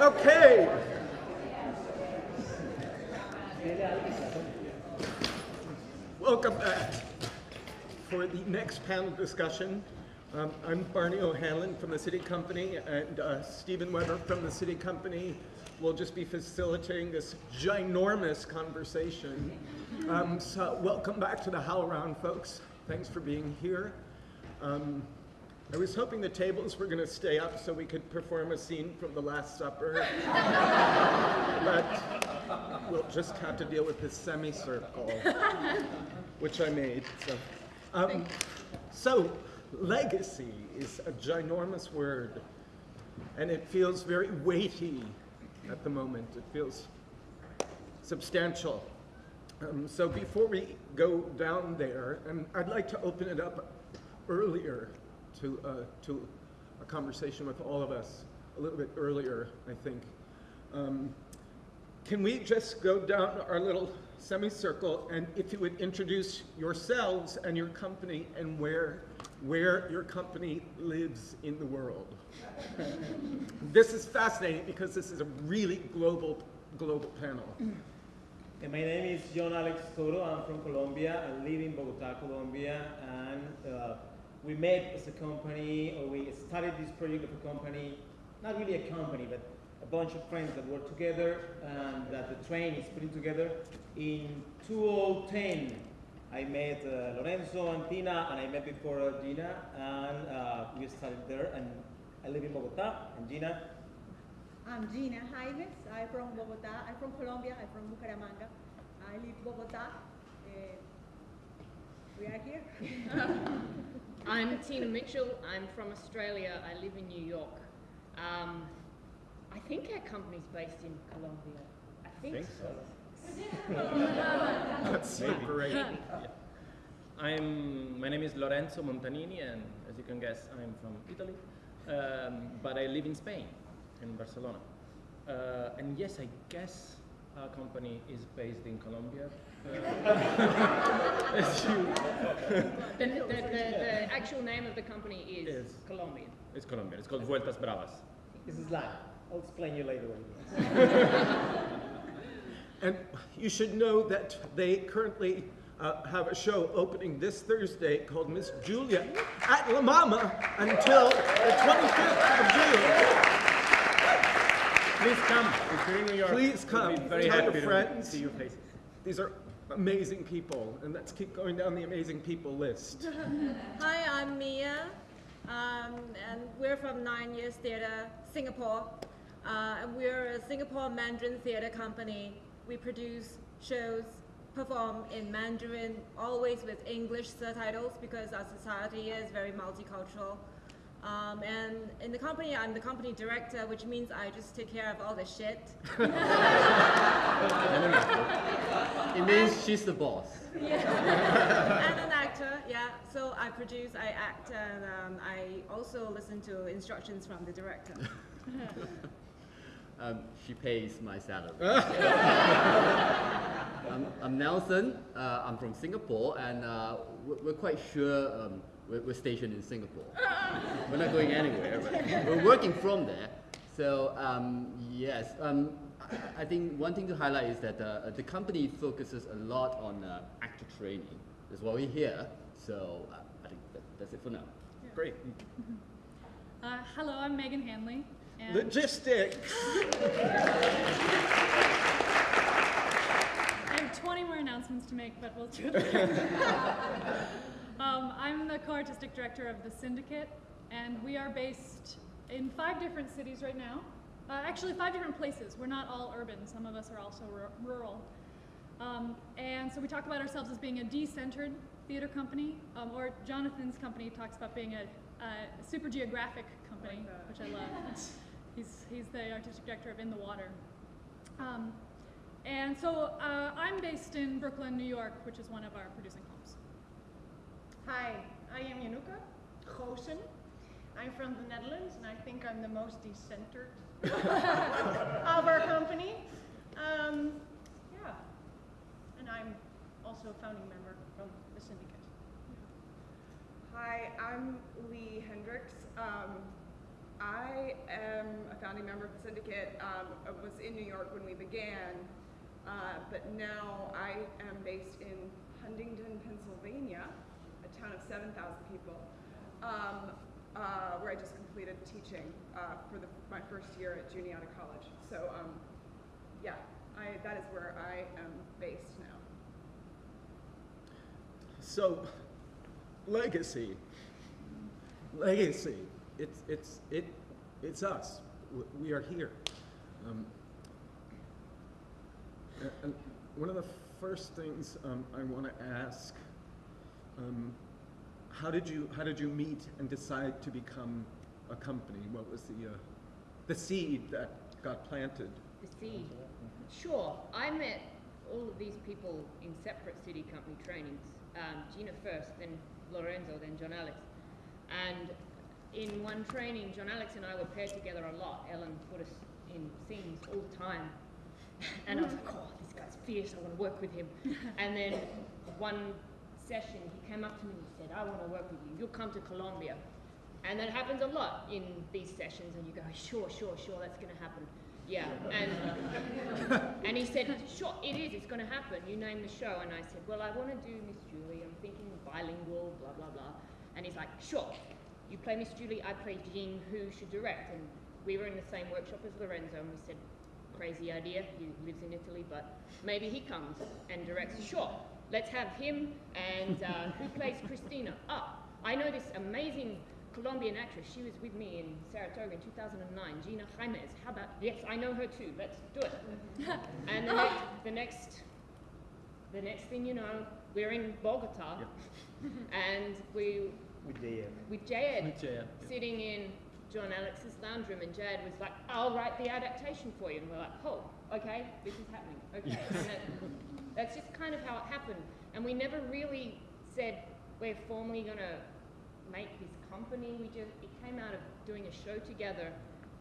Okay. Welcome back for the next panel discussion. Um, I'm Barney O'Hanlon from the SITI Company, and uh, Stephen Webber from the SITI Company will just be facilitating this ginormous conversation. Um, so welcome back to the HowlRound, folks. Thanks for being here. Um, I was hoping the tables were going to stay up so we could perform a scene from The Last Supper. but we'll just have to deal with this semicircle, which I made. So, um, so legacy is a ginormous word, and it feels very weighty at the moment. It feels substantial. Um, so before we go down there, and I'd like to open it up earlier to, uh, to a conversation with all of us a little bit earlier, I think. Um, can we just go down our little semicircle and if you would introduce yourselves and your company and where, where your company lives in the world. this is fascinating because this is a really global, global panel. Okay, my name is John Alex Toro. I'm from Colombia. I live in Bogota, Colombia, and uh, we met as a company, or we started this project of a company, not really a company, but a bunch of friends that work together and that the train is putting together. In 2010, I met uh, Lorenzo and Tina, and I met before uh, Gina, and uh, we started there, and I live in Bogota, and Gina. I'm Gina Jaimes, I'm from Bogota, I'm from Colombia, I'm from Bucaramanga. I live in Bogota, uh, we are here. I'm Tina Mitchell. I'm from Australia. I live in New York. Um, I think our company's based in Colombia. I think, Think so. That's super great. I'm, my name is Lorenzo Montanini, and as you can guess, I'm from Italy, um, but I live in Spain, in Barcelona. Uh, and yes, I guess our company is based in Colombia. Uh, as you, The, the, the, the actual name of the company is, Is. Colombian. it's Colombian. It's called Vueltas Bravas. This is live. I'll explain you later what it is. And you should know that they currently uh, have a show opening this Thursday called Miss Julia at La Mama until the 25th of June. Please come. If you're in New York, Please we'll come. be very Tell your happy to friends. see your faces. These are amazing people, and let's keep going down the amazing people list. Hi, I'm Mia, um, and we're from Nine Years Theatre, Singapore. Uh, and we're a Singapore Mandarin theatre company. We produce shows, perform in Mandarin, always with English subtitles because our society is very multicultural. Um, and in the company, I'm the company director, which means I just take care of all the shit. It means she's the boss. Yeah. and an actor, yeah. So I produce, I act, and um, I also listen to instructions from the director. Um, she pays my salary. I'm, I'm Nelson. Uh, I'm from Singapore, and uh, we're, we're quite sure um, we're, we're stationed in Singapore. we're not going anywhere. But we're working from there. So um, yes, um, I, I think one thing to highlight is that uh, the company focuses a lot on uh, actor training. That's why we're here. So uh, I think that, that's it for now. Great. Uh, hello, I'm Megan Hanley. And Logistics. I have 20 more announcements to make, but we'll do it. Um, I'm the co-artistic director of The Syndicate, and we are based in five different cities right now. Uh, actually, five different places. We're not all urban. Some of us are also ru- rural. Um, and so we talk about ourselves as being a decentered theater company, um, or Jonathan's company talks about being a, a super geographic company, which I love. he's, he's the artistic director of In the Water. Um, and so uh, I'm based in Brooklyn, New York, which is one of our producing. Hi, I am Januka Goosen. I'm from the Netherlands, and I think I'm the most decentered of our company. Um, yeah, and I'm also a founding member from the syndicate. Hi, I'm Lee Hendricks. Um, I am a founding member of the syndicate. Um, I was in New York when we began, uh, but now I am based in Huntingdon, Pennsylvania, a town of 7,000 people, um, uh, where I just completed teaching uh, for the, my first year at Juniata College. So, um, yeah, I, that is where I am based now. So, legacy. Legacy. It's it's it it's us. We are here. Um, and one of the first things um, I want to ask: um, How did you how did you meet and decide to become a company? What was the uh, the seed that got planted? The seed. Sure, I met all of these people in separate SITI company trainings. Um, Gina first, then Lorenzo, then John Alex. And in one training, John Alex and I were paired together a lot. Ellen put us in scenes all the time. And I was like, oh, this guy's fierce, I want to work with him. and then one session, he came up to me and he said, I want to work with you. You'll come to Colombia. And that happens a lot in these sessions, and you go, sure, sure, sure, that's going to happen. Yeah, and and he said, sure, it is, it's going to happen. You name the show, and I said, well, I want to do Miss Julie. I'm thinking bilingual, blah blah blah. And he's like, sure, you play Miss Julie, I play Jean. Who should direct? And we were in the same workshop as Lorenzo, and we said, crazy idea. He lives in Italy, but maybe he comes and directs. Sure, let's have him. And uh, who plays Christina? Ah, I know this amazing Colombian actress. She was with me in Saratoga in 2009. Gina Jaimez. How about? Yes, I know her too. Let's do it. and the next, the next, the next thing you know, we're in Bogota, and we With the, uh, with J.Ed With J.Ed, yeah. sitting in John Alex's lounge room, and J.Ed was like, "I'll write the adaptation for you," and we're like, "Oh, okay, this is happening." Okay, and that, that's just kind of how it happened, and we never really said we're formally gonna make this company. We just it came out of doing a show together,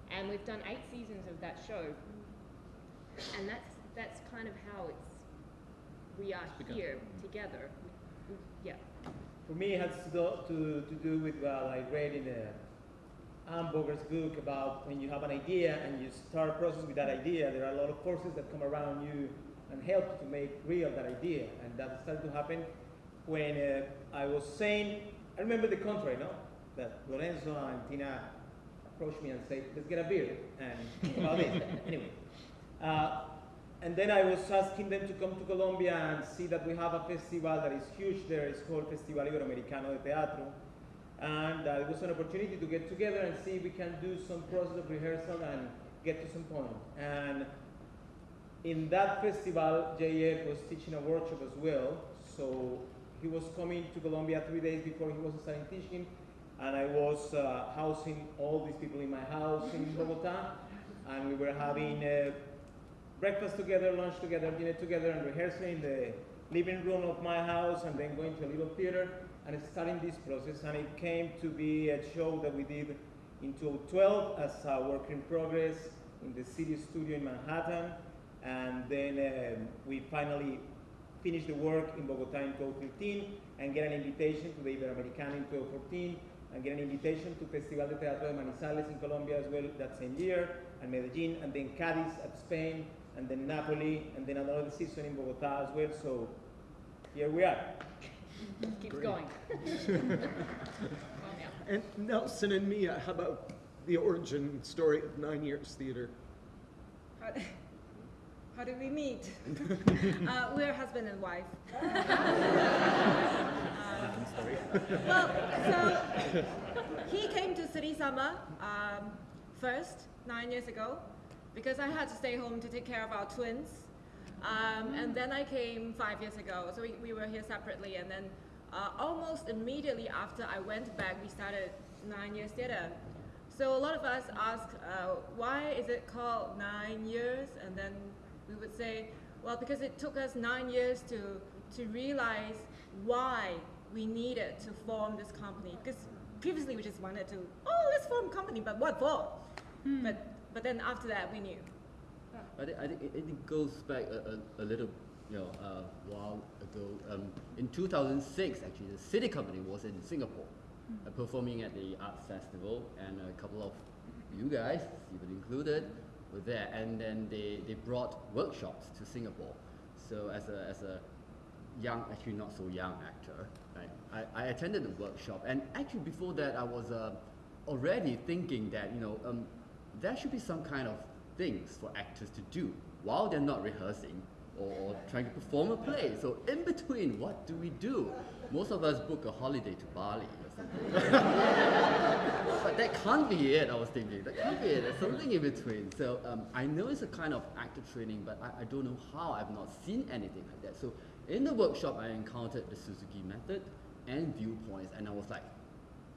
and we've done eight seasons of that show, and that's that's kind of how it's we are begun. here together. We, we, yeah. For me, it has to do, to, to do with what I read in uh, Hamburger's book about when you have an idea and you start a process with that idea, there are a lot of forces that come around you and help you to make real that idea. And that started to happen when uh, I was saying, I remember the contrary, no? That Lorenzo and Tina approached me and said, let's get a beer and about this. anyway. Uh, and then I was asking them to come to Colombia and see that we have a festival that is huge there. It's called Festival Iberoamericano de Teatro. And uh, it was an opportunity to get together and see if we can do some process of rehearsal and get to some point. And in that festival, J.Ed was teaching a workshop as well. So he was coming to Colombia three days before he was starting teaching. And I was uh, housing all these people in my house in Bogota. And we were having uh, breakfast together, lunch together, dinner together, and rehearsing in the living room of my house, and then going to a little theater and starting this process. And it came to be a show that we did in 2012 as a work in progress in the SITI studio in Manhattan. And then um, we finally finished the work in Bogota in 2013 and get an invitation to the Iberoamericana in 2014 and get an invitation to Festival de Teatro de Manizales in Colombia as well that same year, and Medellin, and then Cadiz at Spain, and then Napoli, and then another season in Bogota as well. So here we are. Keeps Great. going. And Nelson and Mia, how about the origin story of Nine Years Theater? How, did we meet? uh, we're husband and wife. Uh, well, so he came to SITI Summer um, first nine years ago because I had to stay home to take care of our twins. Um, and then I came five years ago, so we, we were here separately. And then uh, almost immediately after I went back, we started Nine Years Theatre. So a lot of us ask, uh, why is it called Nine Years? And then we would say, well, because it took us nine years to, to realize why we needed to form this company. Because previously we just wanted to, oh, let's form a company, but what for? But, but then after that, we knew. I think, I think it, it goes back a, a, a little, you know, uh, while ago. Um, in 2006, actually, the SITI Company was in Singapore, uh, performing at the Arts Festival, and a couple of you guys, even included, were there, and then they, they brought workshops to Singapore. So as a, as a young, actually not so young actor, right, I, I attended the workshop, and actually before that I was uh, already thinking that, you know, um, there should be some kind of things for actors to do while they're not rehearsing or trying to perform a play. So in between, what do we do? Most of us book a holiday to Bali. But that can't be it, I was thinking. That can't be it. There's something in between. So um, I know it's a kind of actor training, but I, I don't know how. I've not seen anything like that. So in the workshop, I encountered the Suzuki method and viewpoints, and I was like,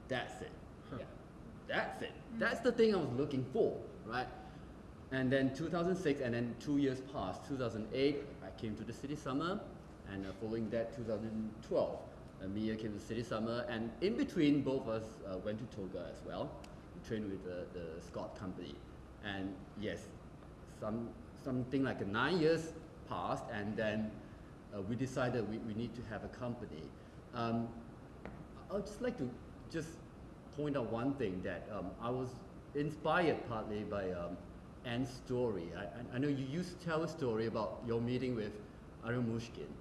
that's it. Yeah, that's it. That's the thing I was looking for, right? And then 2006, and then two years passed. 2008, I came to the SITI Summer, and uh, following that, 2012, uh, Mia came to SITI Summer, and in between, both of us uh, went to Toga as well, We trained with the, the SCOT company. And yes, some, something like nine years passed, and then uh, we decided we, we need to have a company. Um, I would just like to just point out one thing that um, I was inspired partly by um, Anne's story. I, I, I know you used to tell a story about your meeting with Ariane Mnouchkine,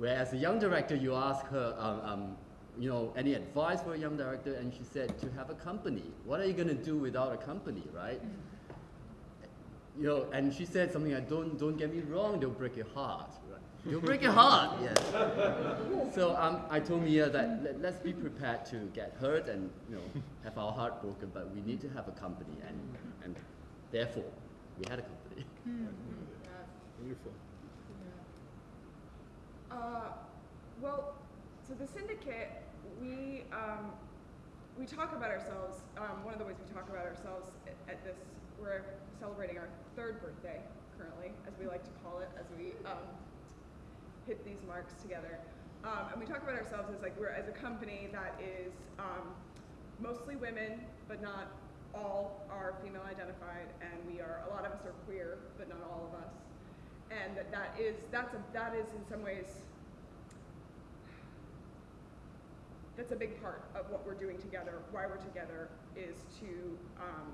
where as a young director you ask her, um, um, you know, any advice for a young director, and she said to have a company. What are you going to do without a company, right? You know, and she said something like, don't, don't get me wrong, they'll break your heart. Right? They'll break your heart, yes. so um, I told Mia that let, let's be prepared to get hurt and you know have our heart broken, but we need to have a company, and, and therefore we had a company. Beautiful. Uh, well, so the syndicate, we um, we talk about ourselves. Um, one of the ways we talk about ourselves at, this, we're celebrating our third birthday currently, as we like to call it, as we um, hit these marks together. Um, and we talk about ourselves as like we're as a company that is um, mostly women, but not all are female identified, and we are a lot of us are queer, but not all of us and that, that is that's a that is in some ways that's a big part of what we're doing together. Why we're together is to um,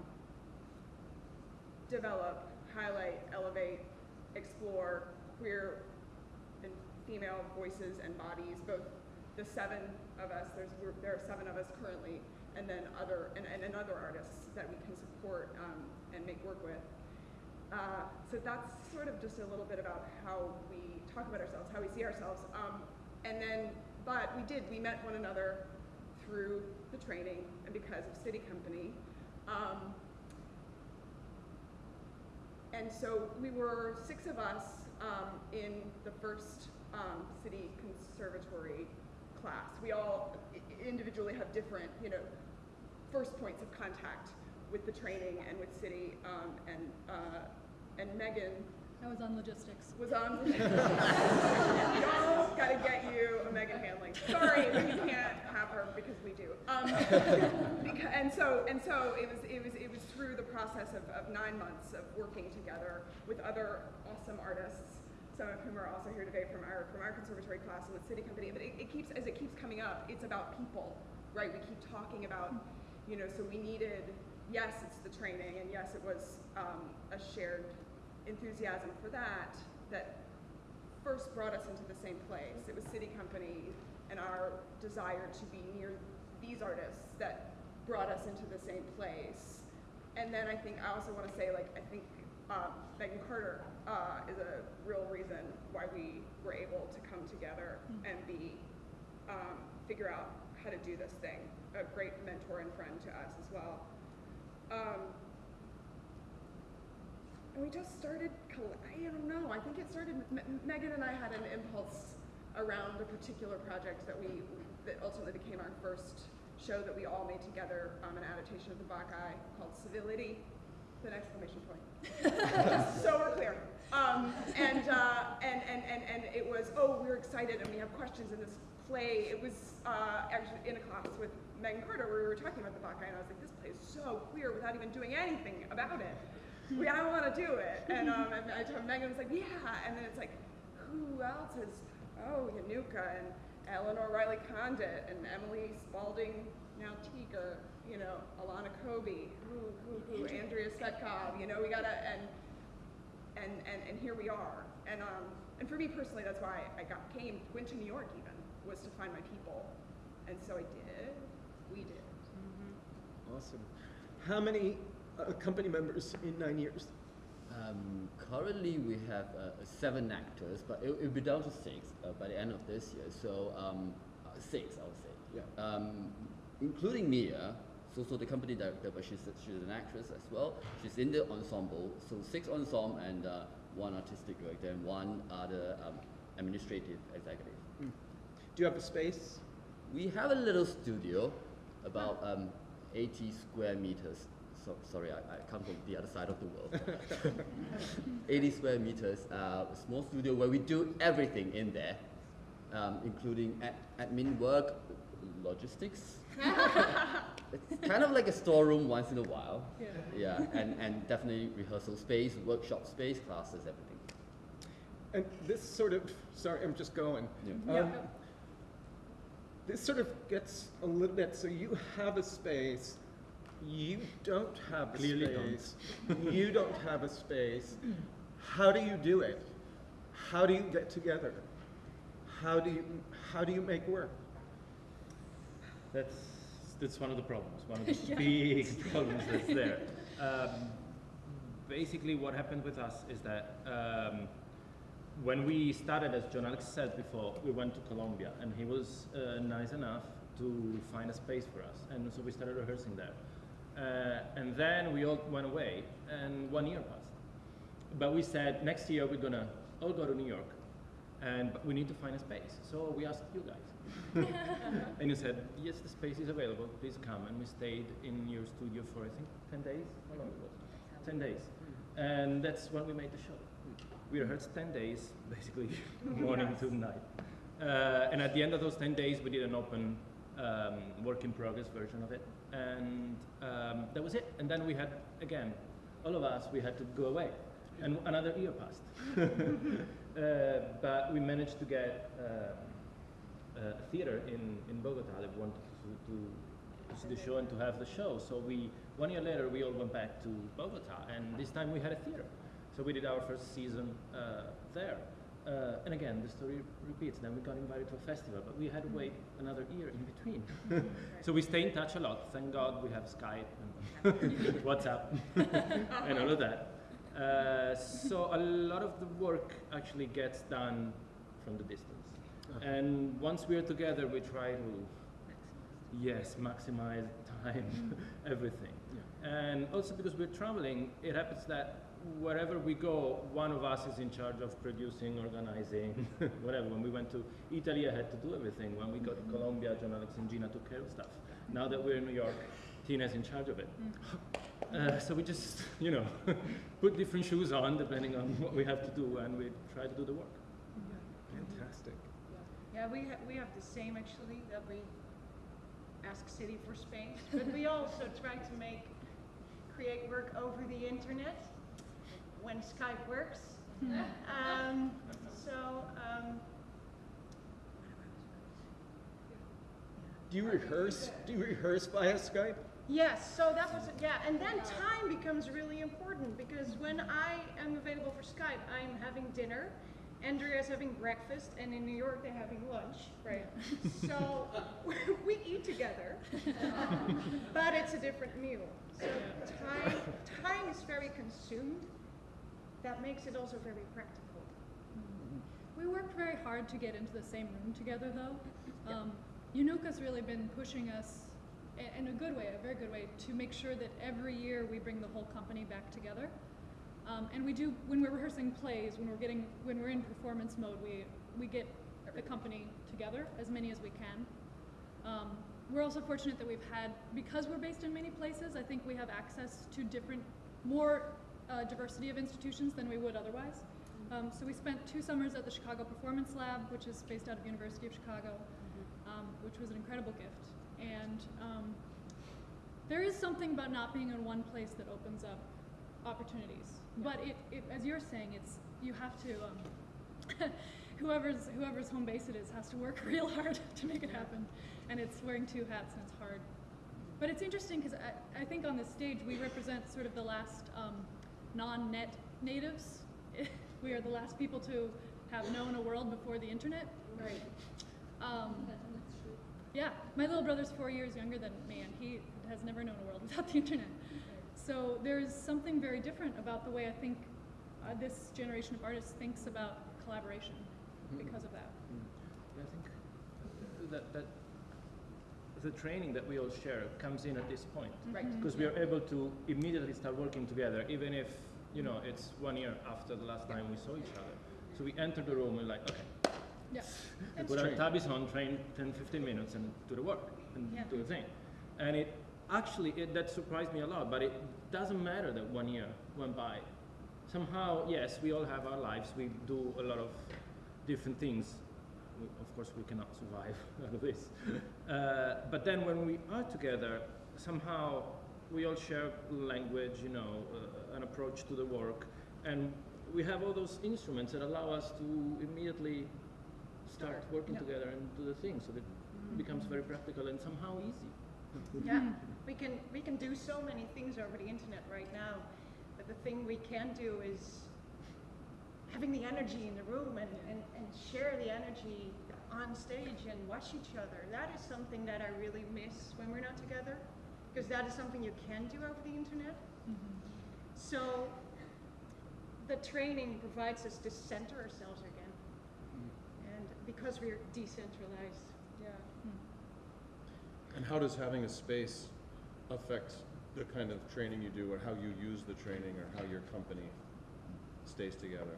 develop, highlight, elevate, explore queer and female voices and bodies. Both the seven of us, there's there are seven of us currently, and then other and, and, and other artists that we can support um, and make work with. Uh, so that's sort of just a little bit about how we talk about ourselves, how we see ourselves. Um, and then, but we did, we met one another through the training and because of SITI Company. Um, and so we were six of us um, in the first um, SITI Conservatory class. We all individually have different, you know, first points of contact with the training and with SITI, um, and uh, and Megan I was on logistics. was on. Y'all gotta get you a Megan Hanley. Sorry, we can't have her because we do. Um, because, and so and so it was it was it was through the process of, of nine months of working together with other awesome artists. Some of whom are also here today from our from our conservatory class and the SITI company. But it, it keeps as it keeps coming up, it's about people, right? We keep talking about, you know. So we needed yes, it's the training, and yes, it was um, a shared enthusiasm for that that first brought us into the same place. It was SITI Company and our desire to be near these artists that brought us into the same place. And then I think I also want to say, like, I think um, Megan Carter uh, is a real reason why we were able to come together and be um, figure out how to do this thing. A great mentor and friend to us as well. Um, and we just started, I don't know, I think it started, M- Megan and I had an impulse around a particular project that we, that ultimately became our first show that we all made together, um, an adaptation of the Bacchae called Civility, with an exclamation point. So we're clear. Um, and, uh, and, and, and, and it was, oh, we're excited and we have questions in this play. It was uh, actually in a class with Megan Carter where we were talking about the Bacchae and I was like, this play is so queer without even doing anything about it we, I want to do it. And, um, and I told Megan was like, yeah. And then it's like, who else is, oh, Yanuka and Eleanor Riley Condit and Emily Spalding now Tiga, you know, Alana Kobe, who, who, who, Andrea Setkov, you know, we gotta, and, and, and, and here we are. And, um, and for me personally, that's why I got, came, went to New York even, was to find my people. And so I did, we did. Awesome. How many uh, company members in nine years? Um, currently, we have uh, seven actors, but it will be down to six uh, by the end of this year. So um, uh, six, I would say. Yeah. Um, including Mia. So, so the company director, but she's she's an actress as well. She's in the ensemble. So six ensemble and uh, one artistic director and one other um, administrative executive. Do you have a space? We have a little studio, about um, 80 square meters. So, sorry, I, I come from the other side of the world. 80 square meters, uh, a small studio where we do everything in there, um, including ad- admin work, logistics. it's kind of like a storeroom once in a while. Yeah. Yeah, and, and definitely rehearsal space, workshop space, classes, everything. And this sort of, sorry, I'm just going. Yeah. Um, this sort of gets a little bit, so you have a space, you don't have a Clearly don't. space, you don't have a space. How do you do it? How do you get together? How do you, how do you make work? That's that's one of the problems. One of the big problems that's there. Um, basically, what happened with us is that um, when we started, as John Alex said before, we went to Colombia, and he was uh, nice enough to find a space for us, and so we started rehearsing there. Uh, and then we all went away, and one year passed. But we said next year we're gonna all go to New York, and we need to find a space. So we asked you guys. and you said, yes, the space is available, please come. And we stayed in your studio for, I think, 10 days? How long it was? 10 days. And that's when we made the show. We rehearsed 10 days, basically morning to night. Uh, and at the end of those 10 days, we did an open um, work in progress version of it. And um, that was it. And then we had, again, all of us, we had to go away. And another year passed. uh, but we managed to get um, uh, a theater in, in Bogota that wanted to, to, to see the show and to have the show. So we, one year later, we all went back to Bogota, and this time we had a theater. So we did our first season uh, there. Uh, and again, the story repeats. Then we got invited to a festival, but we had to wait another year in between. so we stay in touch a lot. Thank God we have Skype and WhatsApp and all of that. Uh, so a lot of the work actually gets done from the distance. And once we're together, we try to, yes, maximize time, everything. And also because we're traveling, it happens that wherever we go, one of us is in charge of producing, organizing, whatever. When we went to Italy, I had to do everything. When we got to Colombia, John Alex and Gina took care of stuff. Now that we're in New York, Tina's in charge of it. Uh, so we just, you know, put different shoes on depending on what we have to do, and we try to do the work. Fantastic. Yeah, we have, we have the same actually, that we ask SITI for space, but we also try to make, create work over the internet when Skype works. Um, so, um, Do you rehearse? Do you rehearse via Skype? Yes, so that was, yeah, and then time becomes really important because when I am available for Skype, I'm having dinner, Andrea is having breakfast, and in New York they're having lunch. Right. So we eat together, but it's a different meal. So time, time is very consumed. That makes it also very practical. We worked very hard to get into the same room together, though. Um, Yunuka's really been pushing us in a good way, a very good way, to make sure that every year we bring the whole company back together. Um, and we do when we're rehearsing plays, when we're getting when we're in performance mode, we we get the company together as many as we can. Um, we're also fortunate that we've had because we're based in many places. I think we have access to different, more uh, diversity of institutions than we would otherwise. Um, so we spent two summers at the Chicago Performance Lab, which is based out of University of Chicago, um, which was an incredible gift. And um, there is something about not being in one place that opens up opportunities. But it, it, as you're saying, it's you have to. Um, whoever's whoever's home base it is has to work real hard to make it happen, and it's wearing two hats and it's hard. But it's interesting because I, I think on this stage we represent sort of the last um, non-net natives. we are the last people to have known a world before the internet. Right. Um, yeah, my little brother's four years younger than me, and he has never known a world without the internet. So there's something very different about the way I think uh, this generation of artists thinks about collaboration because of that. Yeah, I think that, that the training that we all share comes in at this point. Right. Because we are able to immediately start working together, even if, you know, it's one year after the last time we saw each other. So we enter the room and like, okay, Yeah. we put our tabis on, train 10, 15 minutes and do the work and Yeah. do the thing. And it actually, it, that surprised me a lot, but it doesn't matter that one year went by. Somehow, yes, we all have our lives, we do a lot of different things. We, of course, we cannot survive out of this. Uh, but then when we are together, somehow we all share language, you know, uh, an approach to the work, and we have all those instruments that allow us to immediately start working Yeah. together and do the thing. So that it mm-hmm. becomes very practical and somehow easy. Yeah, we can, we can do so many things over the internet right now, but the thing we can do is having the energy in the room and, and, and share the energy on stage and watch each other. That is something that I really miss when we're not together, because that is something you can do over the internet. Mm-hmm. So the training provides us to center ourselves again. And because we're decentralized, yeah. And how does having a space affect the kind of training you do, or how you use the training, or how your company stays together?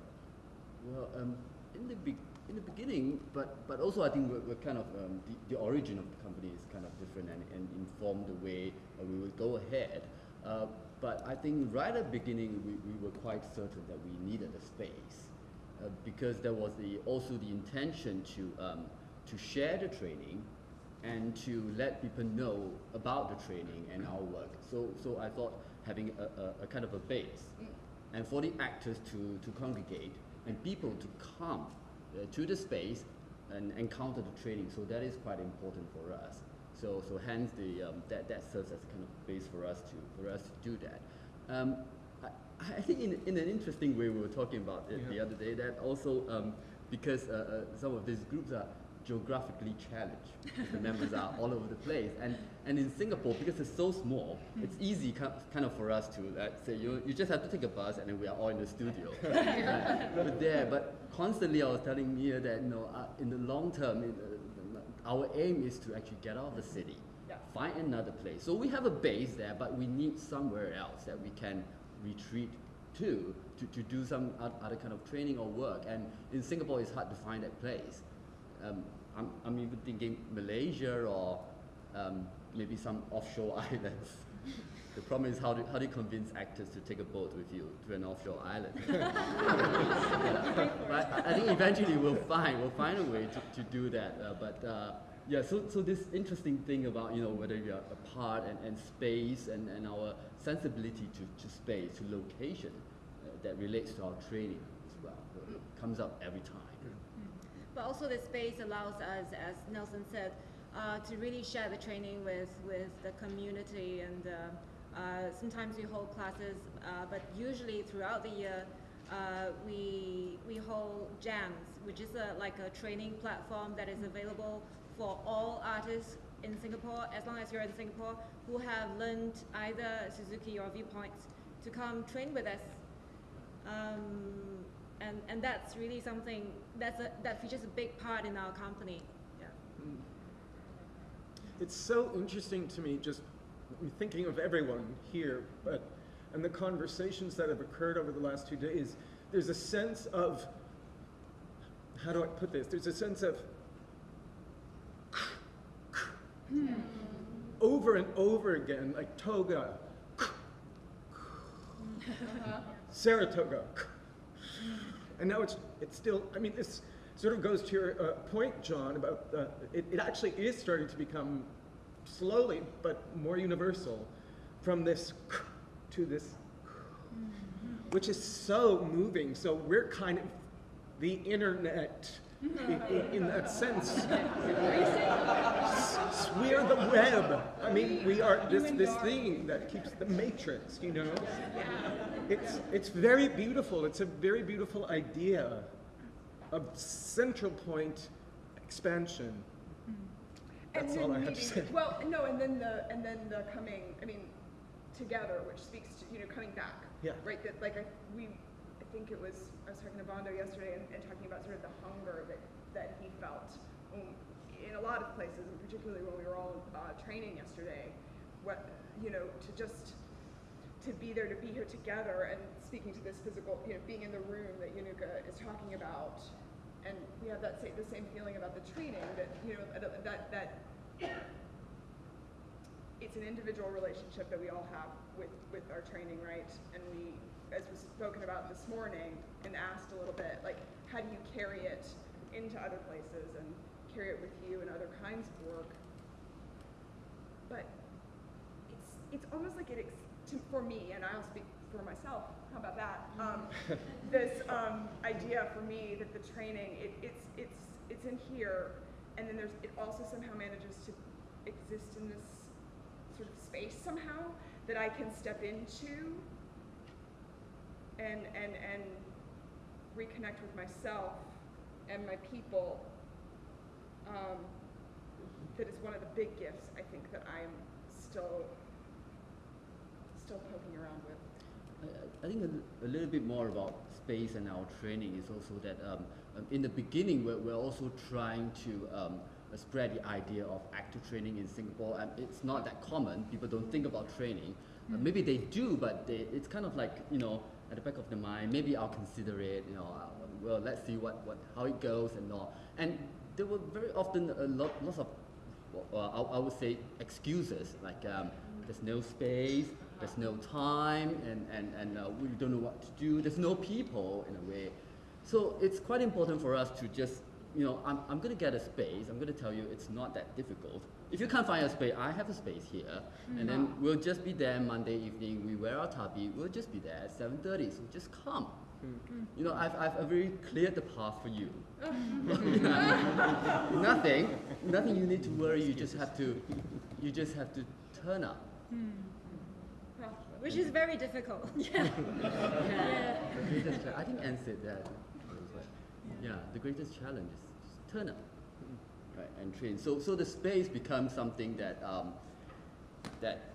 Well, um, in the be- in the beginning, but but also I think we're, we're kind of um, the, the origin of the company is kind of different and, and inform the way uh, we will go ahead. Uh, but I think right at the beginning we, we were quite certain that we needed a space uh, because there was the also the intention to um, to share the training and to let people know about the training and our work. So so I thought having a, a, a kind of a base and for the actors to, to congregate and people to come uh, to the space and encounter the training. So that is quite important for us. So, so hence the, um, that, that serves as a kind of base for us to, for us to do that. Um, I, I think in, in an interesting way we were talking about it the other day that also um, because uh, uh, some of these groups are geographically challenged. the members are all over the place. And, and in Singapore, because it's so small, it's easy ki- kind of for us to uh, say, you, you just have to take a bus and then we are all in the studio. Uh, but there, but constantly I was telling Mia that, you know, uh, in the long term, in, uh, our aim is to actually get out of the city, Yeah. find another place. So we have a base there, but we need somewhere else that we can retreat to, to, to do some other kind of training or work. And in Singapore, it's hard to find that place. Um, I'm, I'm even thinking Malaysia or um, maybe some offshore islands. The problem is how do, how do you convince actors to take a boat with you to an offshore island? Yeah. But I I think eventually we'll find we'll find a way to, to do that. Uh, but uh, yeah, so, so this interesting thing about you know whether we are apart and, and space and, and our sensibility to, to space to location uh, that relates to our training as well comes up every time. But also the space allows us, as Nelson said, uh, to really share the training with, with the community and uh, uh, sometimes we hold classes, uh, but usually throughout the year uh, we, we hold jams, which is a, like a training platform that is available for all artists in Singapore, as long as you're in Singapore, who have learned either Suzuki or Viewpoints to come train with us. Um, and, and that's really something that's a, that features a big part in our company. Yeah. It's so interesting to me, just thinking of everyone here, but and the conversations that have occurred over the last two days. There's a sense of how do I put this? There's a sense of over and over again, like toga, Saratoga. And now it's, it's still, I mean, this sort of goes to your uh, point, John, about uh, it, it actually is starting to become slowly, but more universal from this to this, which is so moving. So we're kind of the internet in, that sense. We're the web. I mean, we are this, this thing that keeps the matrix, you know? It's, it's very beautiful. It's a very beautiful idea. A central point expansion. That's and all then I have to say. Well, no, and then the and then the coming. I mean, together, which speaks to you know coming back. Yeah. Right. That like I, we, I think it was I was talking to Bondo yesterday and, and talking about sort of the hunger that that he felt in a lot of places, and particularly when we were all uh, training yesterday. What you know to just to be there, to be here together, and speaking to this physical, you know, being in the room that Yanuka is talking about, and we have that sa- the same feeling about the training that you know that that, it's an individual relationship that we all have with with our training, right? And we, as was spoken about this morning and asked a little bit, like how do you carry it into other places and carry it with you and other kinds of work? But it's it's almost like it to, for me, and I'll speak for myself. How about that? Um, this um, idea for me that the training it, it's it's it's in here, and then there's it also somehow manages to exist in this sort of space somehow that I can step into and and and reconnect with myself and my people. Um, that is one of the big gifts I think that I'm still still poking around with. I, I think a, a little bit more about space and our training is also that um, um, in the beginning we're, we're also trying to um, uh, spread the idea of active training in Singapore and it's not that common. People don't think about training. Uh, maybe they do, but they, it's kind of like, you know, at the back of the mind, maybe I'll consider it, you know, uh, well, let's see what, what, how it goes and all. And there were very often a lot, lots of well, I, I would say excuses like um, there's no space, there's no time, and, and, and uh, we don't know what to do. There's no people in a way. So it's quite important for us to just, you know, I'm, I'm going to get a space. I'm going to tell you it's not that difficult. If you can't find a space, I have a space here, and then mm-hmm. we'll just be there Monday evening. We wear our tabi. We'll just be there at 7:30. So just come. Mm-hmm. You know, I've, I've already cleared the path for you. nothing, nothing you need to worry. You just have to, you just have to turn up. Hmm. Which is very difficult. Yeah. The greatest cha- I think Anne said that. Yeah, the greatest challenge is just turn up, right, and train. So, so the space becomes something that um, that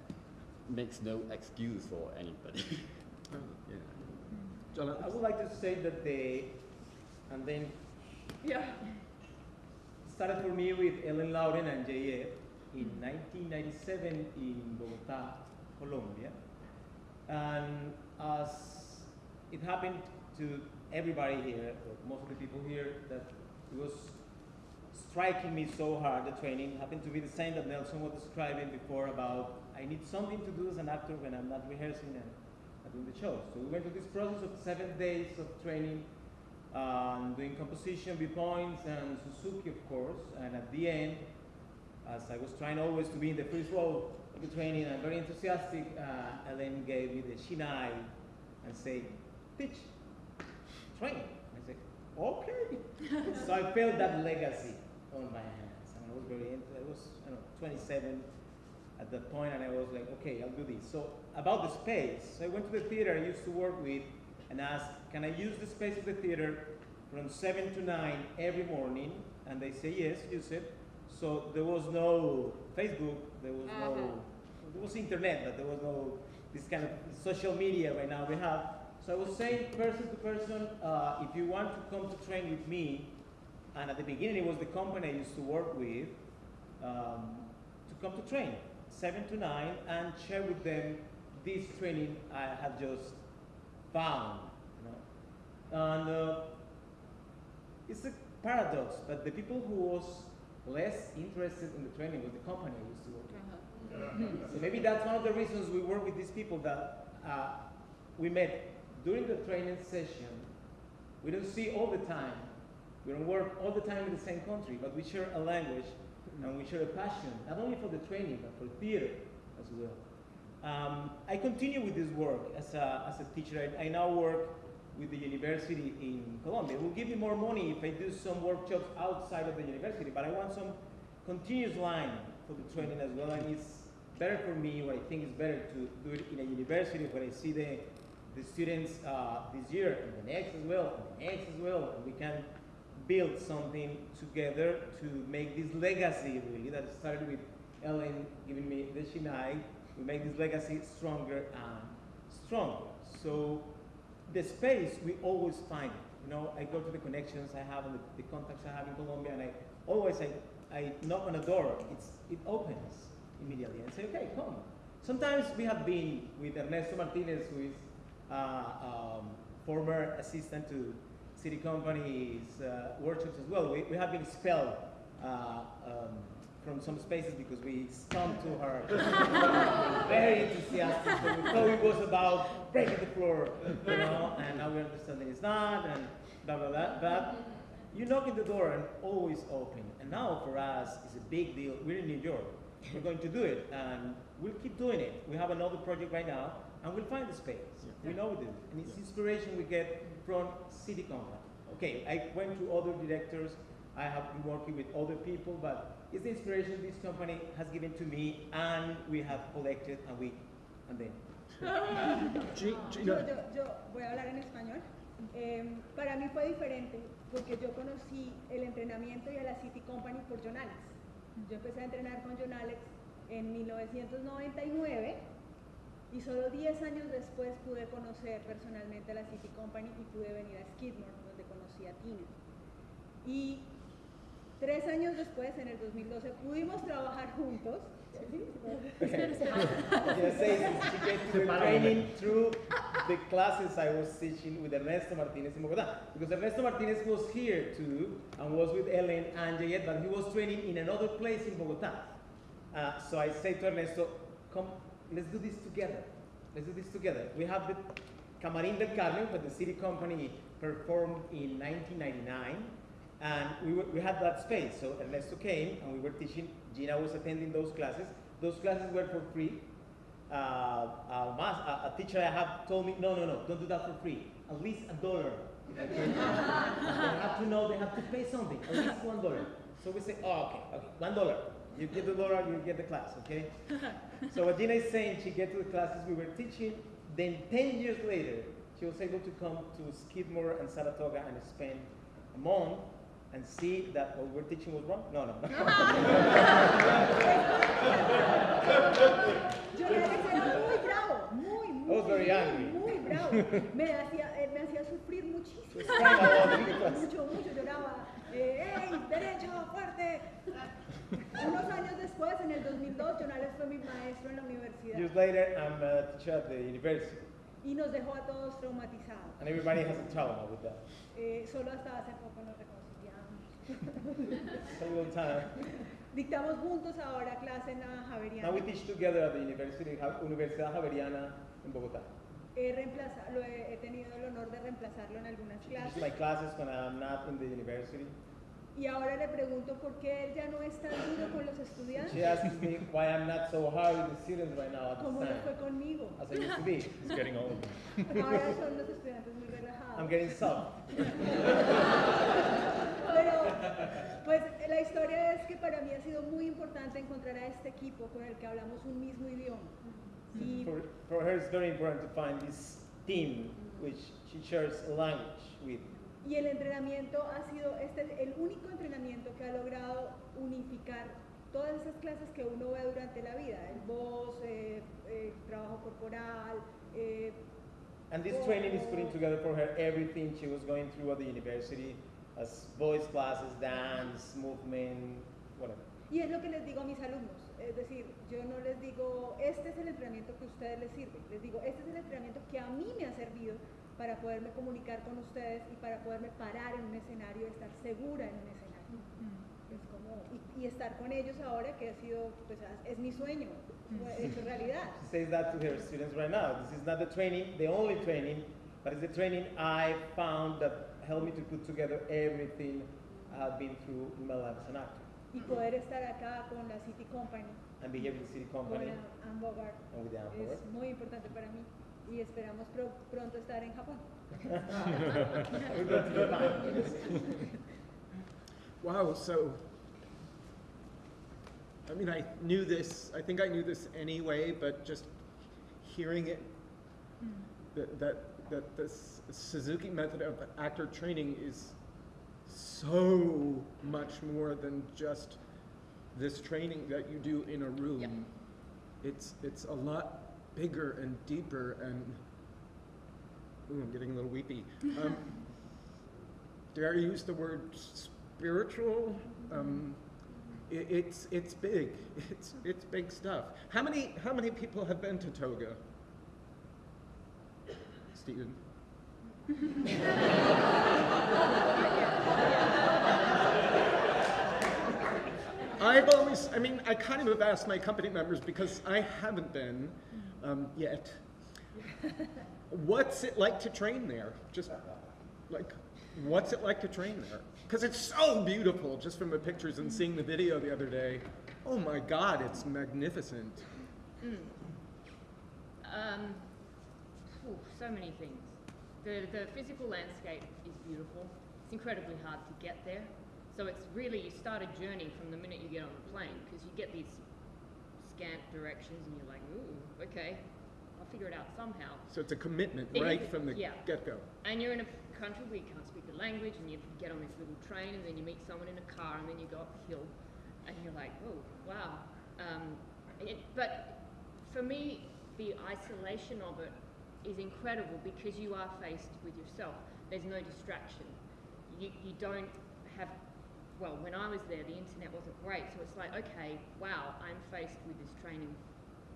makes no excuse for anybody. yeah. Jonathan? I would like to say that the, and then Yeah. started for me with Ellen Lauren and JF in 1997 in Bogota, Colombia. And as it happened to everybody here, most of the people here, that it was striking me so hard, the training happened to be the same that Nelson was describing before about I need something to do as an actor when I'm not rehearsing and doing the show. So we went through this process of seven days of training um, doing composition, viewpoints, and Suzuki, of course. And at the end, as I was trying always to be in the first row the training, and very enthusiastic, uh, Ellen gave me the shinai and said, teach, train. I said, okay. so I felt that legacy on my hands. And I was very, into, I was, I don't know, 27 at that point, and I was like, okay, I'll do this. So about the space, so I went to the theater I used to work with and asked, can I use the space of the theater from 7 to 9 every morning? And they say, yes, use it. So there was no Facebook, there was no, there was internet, but there was no this kind of social media right now we have. So I was saying person to person, uh, if you want to come to train with me, and at the beginning it was the company I used to work with, um, to come to train, 7 to 9, and share with them this training I had just found. You know? And uh, it's a paradox, but the people who was less interested in the training was the company I used to work with. So maybe that's one of the reasons we work with these people that uh, we met during the training session. We don't see all the time. We don't work all the time in the same country, but we share a language and we share a passion, not only for the training, but for theater as well. Um, I continue with this work as a, as a teacher. I, I now work with the university in Colombia. It will give me more money if I do some workshops outside of the university, but I want some continuous line for the training as well, and it's better for me, what I think is better to do it in a university when I see the, the students uh, this year, and the next as well, and the next as well, and we can build something together to make this legacy really that started with Ellen giving me the Shinai, we make this legacy stronger and stronger. So the space we always find it. You know, I go to the connections I have and the, the contacts I have in Colombia, and I always I, I knock on a door. It's it opens immediately and say, okay, come. Sometimes we have been with Ernesto Martinez, who is uh, um, former assistant to SITI Company's uh, workshops as well. We, we have been expelled uh, um, from some spaces because we stumped to her. Very enthusiastic. So we thought it was about breaking the floor, you know, and now we understand that it's not, and blah, blah, blah. But you knock at the door and always open. And now for us, it's a big deal. We're in New York. We're going to do it, and we'll keep doing it. We have another project right now, and we'll find the space. We know this, and it's inspiration we get from SITI company. Okay, I went to other directors. I have been working with other people, but it's the inspiration this company has given to me, and we have collected, and we, and then. G- Yo, Gina, yo, yo voy a hablar en español. Em, para mí fue diferente porque yo conocí el entrenamiento y a la SITI Company por John Alex. Yo empecé a entrenar con John Alex en 1999 y solo 10 años después pude conocer personalmente a la City Company y pude venir a Skidmore donde conocí a Tina. Y tres años después, en el 2012, pudimos trabajar juntos. She to the training through the classes I was teaching with Ernesto Martinez in Bogota. Because Ernesto Martinez was here too and was with Ellen and J.Ed, but he was training in another place in Bogota. Uh, so I say to Ernesto, come, let's do this together. Let's do this together. We have the Camarín del Carmen, where the SITI company performed in 1999. And we, were, we had that space. So Ernesto came and we were teaching. Gina was attending those classes. Those classes were for free. Uh, a, mas- a, a teacher I have told me, no, no, no, don't do that for free. At least a dollar. they have to know they have to pay something. At least one dollar. So we say, oh, okay, okay, one dollar. You get the dollar, you get the class, okay? so what Gina is saying, she get to the classes we were teaching. Then 10 years later, she was able to come to Skidmore and Saratoga and spend a month and see that what we're teaching was wrong? No, no. Era muy bravo, muy, muy, I was very angry. muy bravo. Me hacía, eh, me hacía sufrir muchísimo. Class. Mucho, mucho lloraba. Eh, ¡Ey, derecho, fuerte! Unos años después, en el 2002, John Alex fue mi maestro en la universidad Years later, I'm a teacher at the university. y nos dejó a todos traumatizados. And everybody has a trauma with that. Eh, solo hasta hace poco nos. Little time. Dictamos juntos ahora clase en la Javeriana. Now we teach together at the University, Universidad Javeriana in Bogotá. He, reemplaza- lo he, he tenido el honor de reemplazarlo en algunas clases. my classes when I'm not in the university. Y ahora le pregunto por qué él ya no es tan duro con los estudiantes. She asks me why I'm not so hard with the students right now at ¿Cómo no fue conmigo? as I used to be. He's getting old. Ahora son los estudiantes muy. I'm getting soft. Pero, pues la historia es que para mí ha sido muy importante encontrar a este equipo con el que hablamos un mismo idioma. Y, For, for her, it's very important to find this team which she shares a language with. y el entrenamiento ha sido, este es el único entrenamiento que ha logrado unificar todas esas clases que uno ve durante la vida, el voz, eh, eh, trabajo corporal, eh, And this training is putting together for her everything she was going through at the university, as voice classes, dance, movement, whatever. Y es lo que les digo a mis alumnos, es decir, yo no les digo, este es el entrenamiento que a ustedes les sirve, les digo, este es el entrenamiento que a mí me ha servido para poderme comunicar con ustedes y para poderme parar en un escenario, estar segura en un escenario. Es como, y, y estar con ellos ahora que ha sido, pues es mi sueño, fue hecho realidad. She says that to her students right now. This is not the training, the only training, but it's the training I found that helped me to put together everything I have been through in my life as an actor. Y poder estar acá con la City Company, And be here with the city con company la Anne Bogart, and with the Amber. es muy importante para mí y esperamos pro- pronto estar en Japón. Wow, so, I mean, I knew this, I think I knew this anyway, but just hearing it, that, that, that this Suzuki method of actor training is so much more than just this training that you do in a room. It's, it's a lot bigger and deeper and, ooh, I'm getting a little weepy. Um, dare I use the word spiritual? Um, it, it's it's big. It's it's big stuff. How many how many people have been to Toga? Stephen. I've always, I mean, I kind of have asked my company members because I haven't been um, yet. What's it like to train there? Just like, what's it like to train there? Because it's so beautiful just from the pictures and seeing the video the other day. Oh my God, it's magnificent. Mm. Um, so many things. The, the physical landscape is beautiful. It's incredibly hard to get there. So it's really, you start a journey from the minute you get on the plane because you get these scant directions and you're like, ooh, okay, I'll figure it out somehow. So it's a commitment It right is- from the yeah. get-go. And you're in a country where you can't the language, and you get on this little train, and then you meet someone in a car, and then you go up the hill, and you're like, oh, wow. Um, it, but for me, the isolation of it is incredible because you are faced with yourself. There's no distraction. You, you don't have, well, when I was there, the internet wasn't great, so it's like, okay, wow, I'm faced with this training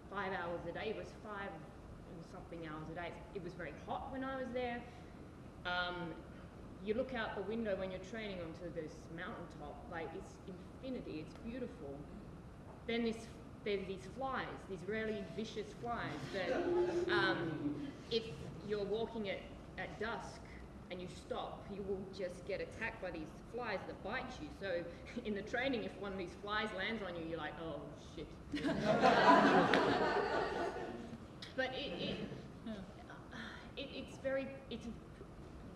five hours a day. It was five and something hours a day. It was very hot when I was there. Um, you look out the window when you're training onto this mountaintop, like it's infinity, it's beautiful. Then this, there's these flies, these really vicious flies that um, if you're walking at, at dusk and you stop, you will just get attacked by these flies that bite you. So in the training, if one of these flies lands on you, you're like, oh shit. but it, it, it, it's very, it's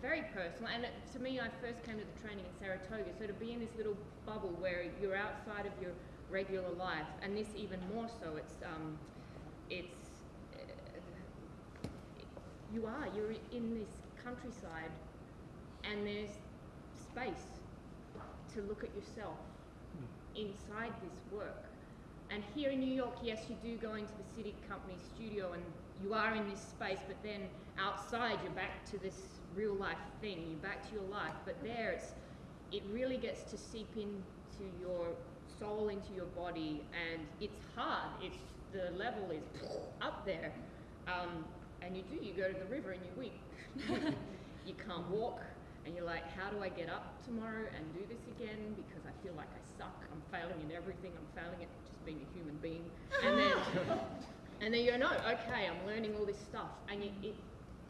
very personal. And it, to me, I first came to the training in Saratoga, so to be in this little bubble where you're outside of your regular life, and this even more so, it's, um, it's, uh, you are, you're in this countryside, and there's space to look at yourself inside this work. And here in New York, yes, you do go into the SITI company studio and you are in this space, but then outside you're back to this real life thing, you're back to your life. But there it's it really gets to seep into your soul, into your body, and it's hard. It's the level is up there. Um, and you do, you go to the river and you weep. you can't walk, and you're like, how do I get up tomorrow and do this again? Because I feel like I suck. I'm failing in everything. I'm failing at just being a human being. And then, and then you go, no, okay, I'm learning all this stuff, and it, it,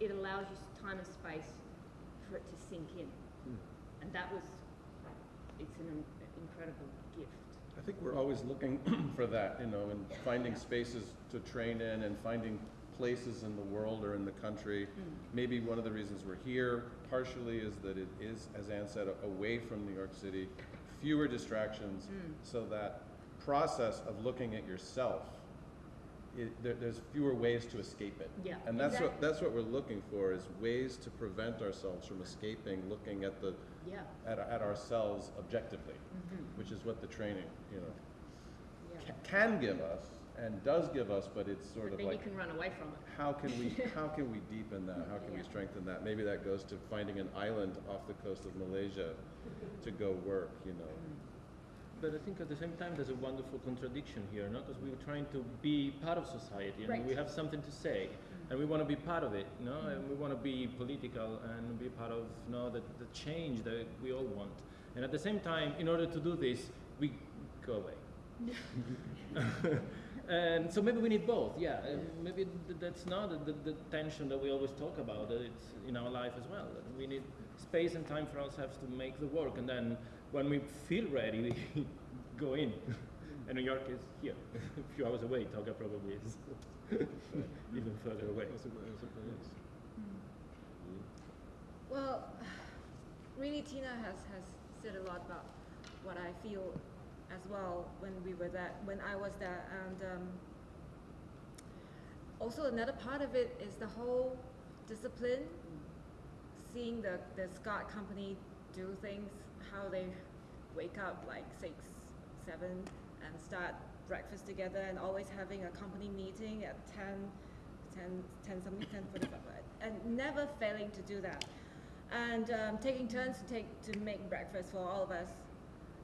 it allows you time and space for it to sink in. And that was, it's an incredible gift. I think we're always looking for that, you know, and finding spaces to train in and finding places in the world or in the country. Maybe one of the reasons we're here partially is that it is, as Ann said, away from New York City, fewer distractions, Mm. so that process of looking at yourself, it, there, there's fewer ways to escape it. Yeah, And that's what, that's what we're looking for, is ways to prevent ourselves from escaping, looking at the, Yeah. at, at ourselves objectively, Mhm. which is what the training, you know, Yeah. ca- can give us and does give us, but it's sort But of then you like, can run away from it. how can we, how can we deepen that? How can we strengthen that? Maybe that goes to finding an island off the coast of Malaysia to go work, you know. But I think at the same time there's a wonderful contradiction here, no? Because we're trying to be part of society and Right. we have something to say, mm-hmm. and we want to be part of it, no? And we mm-hmm. want to be political and be part of, know, the, the change that we all want. And at the same time, in order to do this, we go away. and so maybe we need both, yeah. Maybe th- that's not the, the, the tension that we always talk about. That it's in our life as well. We need space and time for ourselves to make the work, and then when we feel ready, we go in. and New York is here, a few hours away. Toga probably is even further away. Well, really, Tina has, has said a lot about what I feel as well when we were there, when I was there, and um, also another part of it is the whole discipline, seeing the the SCOT company do things, how they wake up like six, seven, and start breakfast together, and always having a company meeting at 10, 10, 10 something, 10 45, and never failing to do that. And um, taking turns to take to make breakfast for all of us,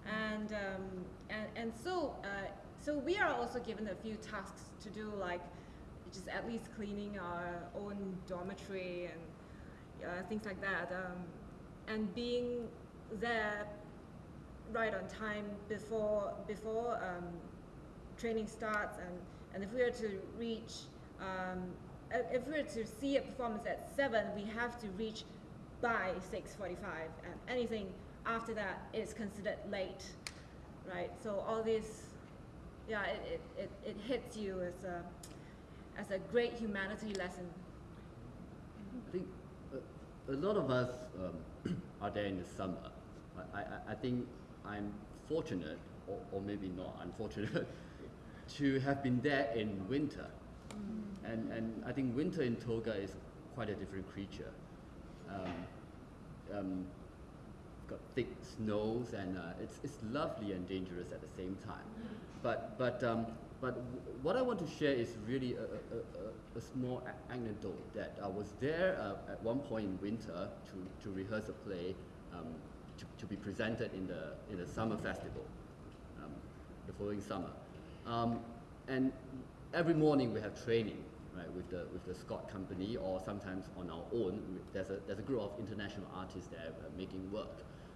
and um, and and so uh, so we are also given a few tasks to do, like just at least cleaning our own dormitory and uh, things like that, um, and being there right on time before before um, training starts, and and if we are to reach. Um, if we were to see a performance at 7, we have to reach by 6.45 and anything after that is considered late, right? So all this, yeah, it, it, it, it hits you as a, as a great humanity lesson. I think a, a lot of us um, are there in the summer. I, I, I think I'm fortunate, or, or maybe not unfortunate, to have been there in winter. Mm. And, and I think winter in Toga is quite a different creature. Um, um, got thick snows and uh, it's, it's lovely and dangerous at the same time. But, but, um, but w- what I want to share is really a, a, a, a small a- anecdote that I was there uh, at one point in winter to, to rehearse a play um, to, to be presented in the, in the summer festival um, the following summer. Um, and every morning we have training right, with the with the SCOT company, or sometimes on our own. There's a there's a group of international artists there uh, making work.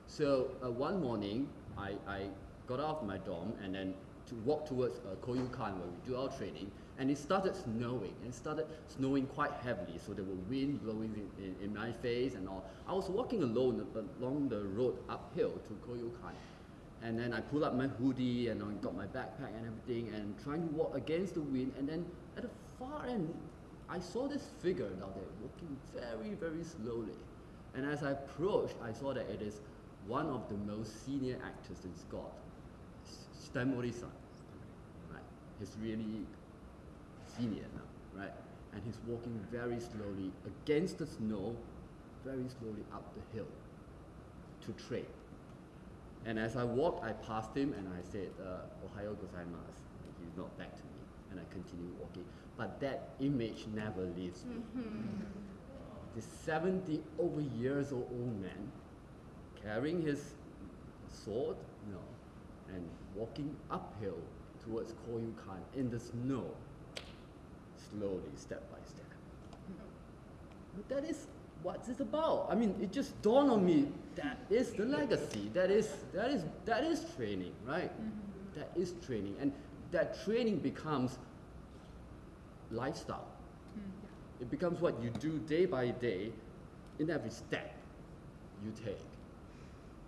So uh, one morning, I, I got out of my dorm and then to walk towards uh, Koyukan where we do our training, and it started snowing. And it started snowing quite heavily, so there were wind blowing in, in, in my face and all. I was walking alone along the road uphill to Koyukan. And then I pulled up my hoodie and I got my backpack and everything and trying to walk against the wind. And then at the far end, I saw this figure down there walking very, very slowly. And as I approached, I saw that it is one of the most senior actors in SCOT, Stan Morrison. Right? He's really senior now, right? And he's walking very slowly against the snow, very slowly up the hill to trade. And as I walked, I passed him and I said, uh, Ohayo gozaimasu. And he nodded back to me and I continued walking. But that image never leaves me. Mm-hmm. This 70 over years old old man carrying his sword, you know, and walking uphill towards Koyukan in the snow, slowly, step by step. But that is what it's about. I mean, it just dawned on me that is the legacy. That is that is that is training, right? Mm-hmm. That is training, and that training becomes lifestyle. Mm-hmm. It becomes what you do day by day, in every step you take,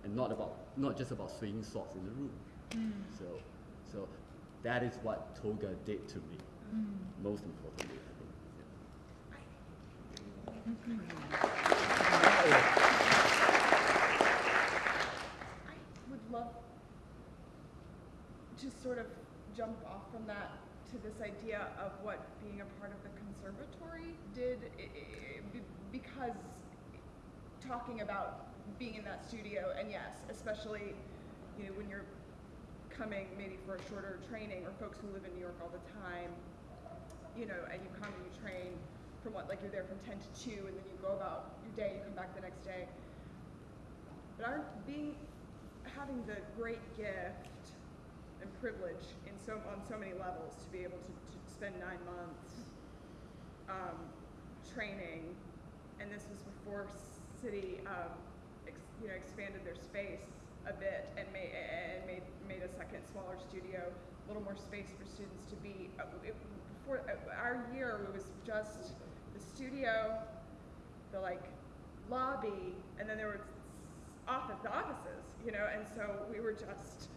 and not about not just about swinging swords in the room. Mm. So, so that is what Toga did to me. Most importantly, I would love to sort of jump off from that to this idea of what being a part of the conservatory did, because talking about being in that studio, and yes, especially, you know, when you're coming maybe for a shorter training, or folks who live in New York all the time, you know, and you come and you train from what, like you're there from ten to two, and then you go about your day, you come back the next day. But our being, having the great gift and privilege in so, on so many levels to be able to, to spend nine months um, training, and this was before SITI, um, ex, you know, expanded their space a bit and made and made made a second smaller studio, a little more space for students to be. Uh, it, uh, our year, it was just the studio, the like lobby, and then there were office the offices, you know, and so we were just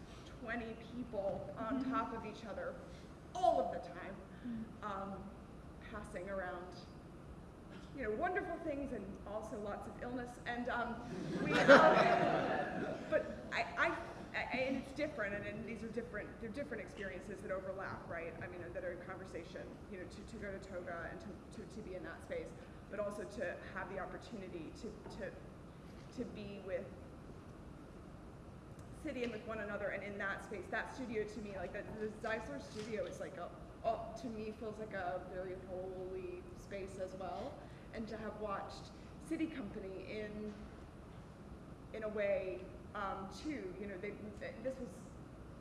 20 people on top of each other all of the time, um, passing around you know, wonderful things and also lots of illness. And um, we, um, but I, I, And it's different, and, and these are different, they're different experiences that overlap, right? I mean, that are in conversation, you know, to, to go to Toga and to, to, to be in that space, but also to have the opportunity to, to, to be with SITI and with one another and in that space that studio to me like the, the Zeisler studio is like a oh, to me feels like a very holy space as well and to have watched SITI company in in a way um, too you know they, this was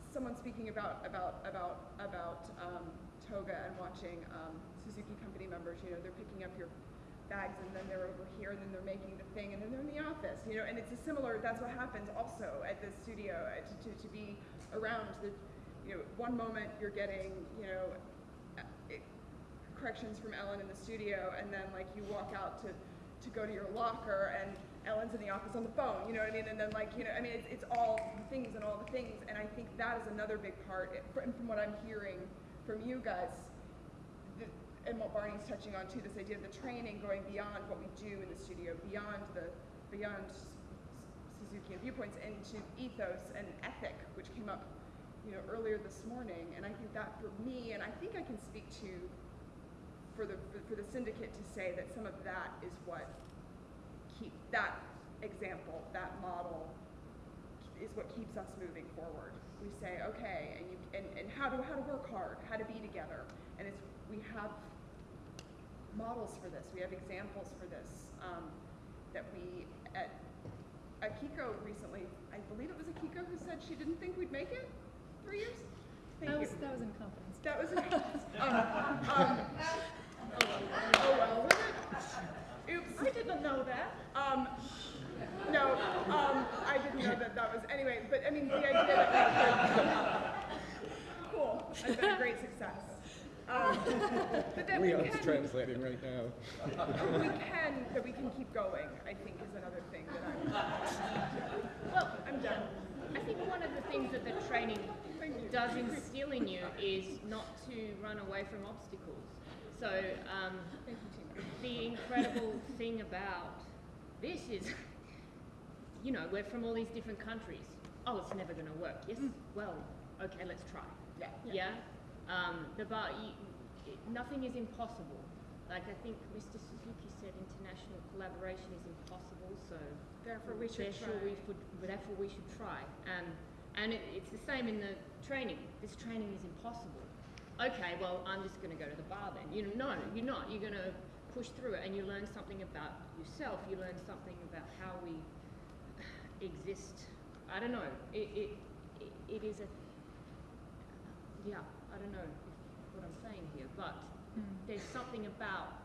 someone speaking about about about about um, toga and watching um, suzuki company members you know they're picking up your bags and then they're over here and then they're making the thing and then they're in the office, you know, and it's a similar, that's what happens also at the studio, uh, to, to, to be around the, you know, one moment you're getting, you know, uh, it, corrections from Ellen in the studio and then like you walk out to, to go to your locker and Ellen's in the office on the phone, you know what I mean? And then like, you know, I mean, it's, it's all the things and all the things and I think that is another big part, it, from, from what I'm hearing from you guys, and what Barney's touching on too, this idea of the training going beyond what we do in the studio, beyond the beyond Suzuki and viewpoints, into ethos and ethic, which came up, you know, earlier this morning. And I think that for me, and I think I can speak to for the for the syndicate to say that some of that is what keep that example, that model is what keeps us moving forward. We say, okay, and you and, and how to how to work hard, how to be together. And it's we have models for this. We have examples for this um, that we at Akiko recently. I believe it was Akiko who said she didn't think we'd make it three years. Thank that you. was that was in confidence. That was in confidence. um, um, oh well, was it? Oops. I didn't know that. Um, no, um, I didn't know that that was anyway. But I mean, the idea that we could, cool. It's been a great success. Um, but that we are can, translating right now. we can, that we can keep going, I think is another thing that I'm, well, I'm done. I think one of the things that the training does instill in you is not to run away from obstacles. So um, the incredible thing about this is, you know, we're from all these different countries. Oh, it's never going to work. Yes, well, okay, let's try. Yeah. Yeah. Um, the bar, you, it, nothing is impossible. Like I think Mr. Suzuki said, international collaboration is impossible. So Therefore, we should therefore try. we should, therefore we should try. Um, and it, it's the same in the training. This training is impossible. Okay, well I'm just going to go to the bar then. You know, no, you're not. You're going to push through it, and you learn something about yourself. You learn something about how we exist. I don't know. It it, it, it is a yeah. I don't know if, what I'm saying here, but there's something about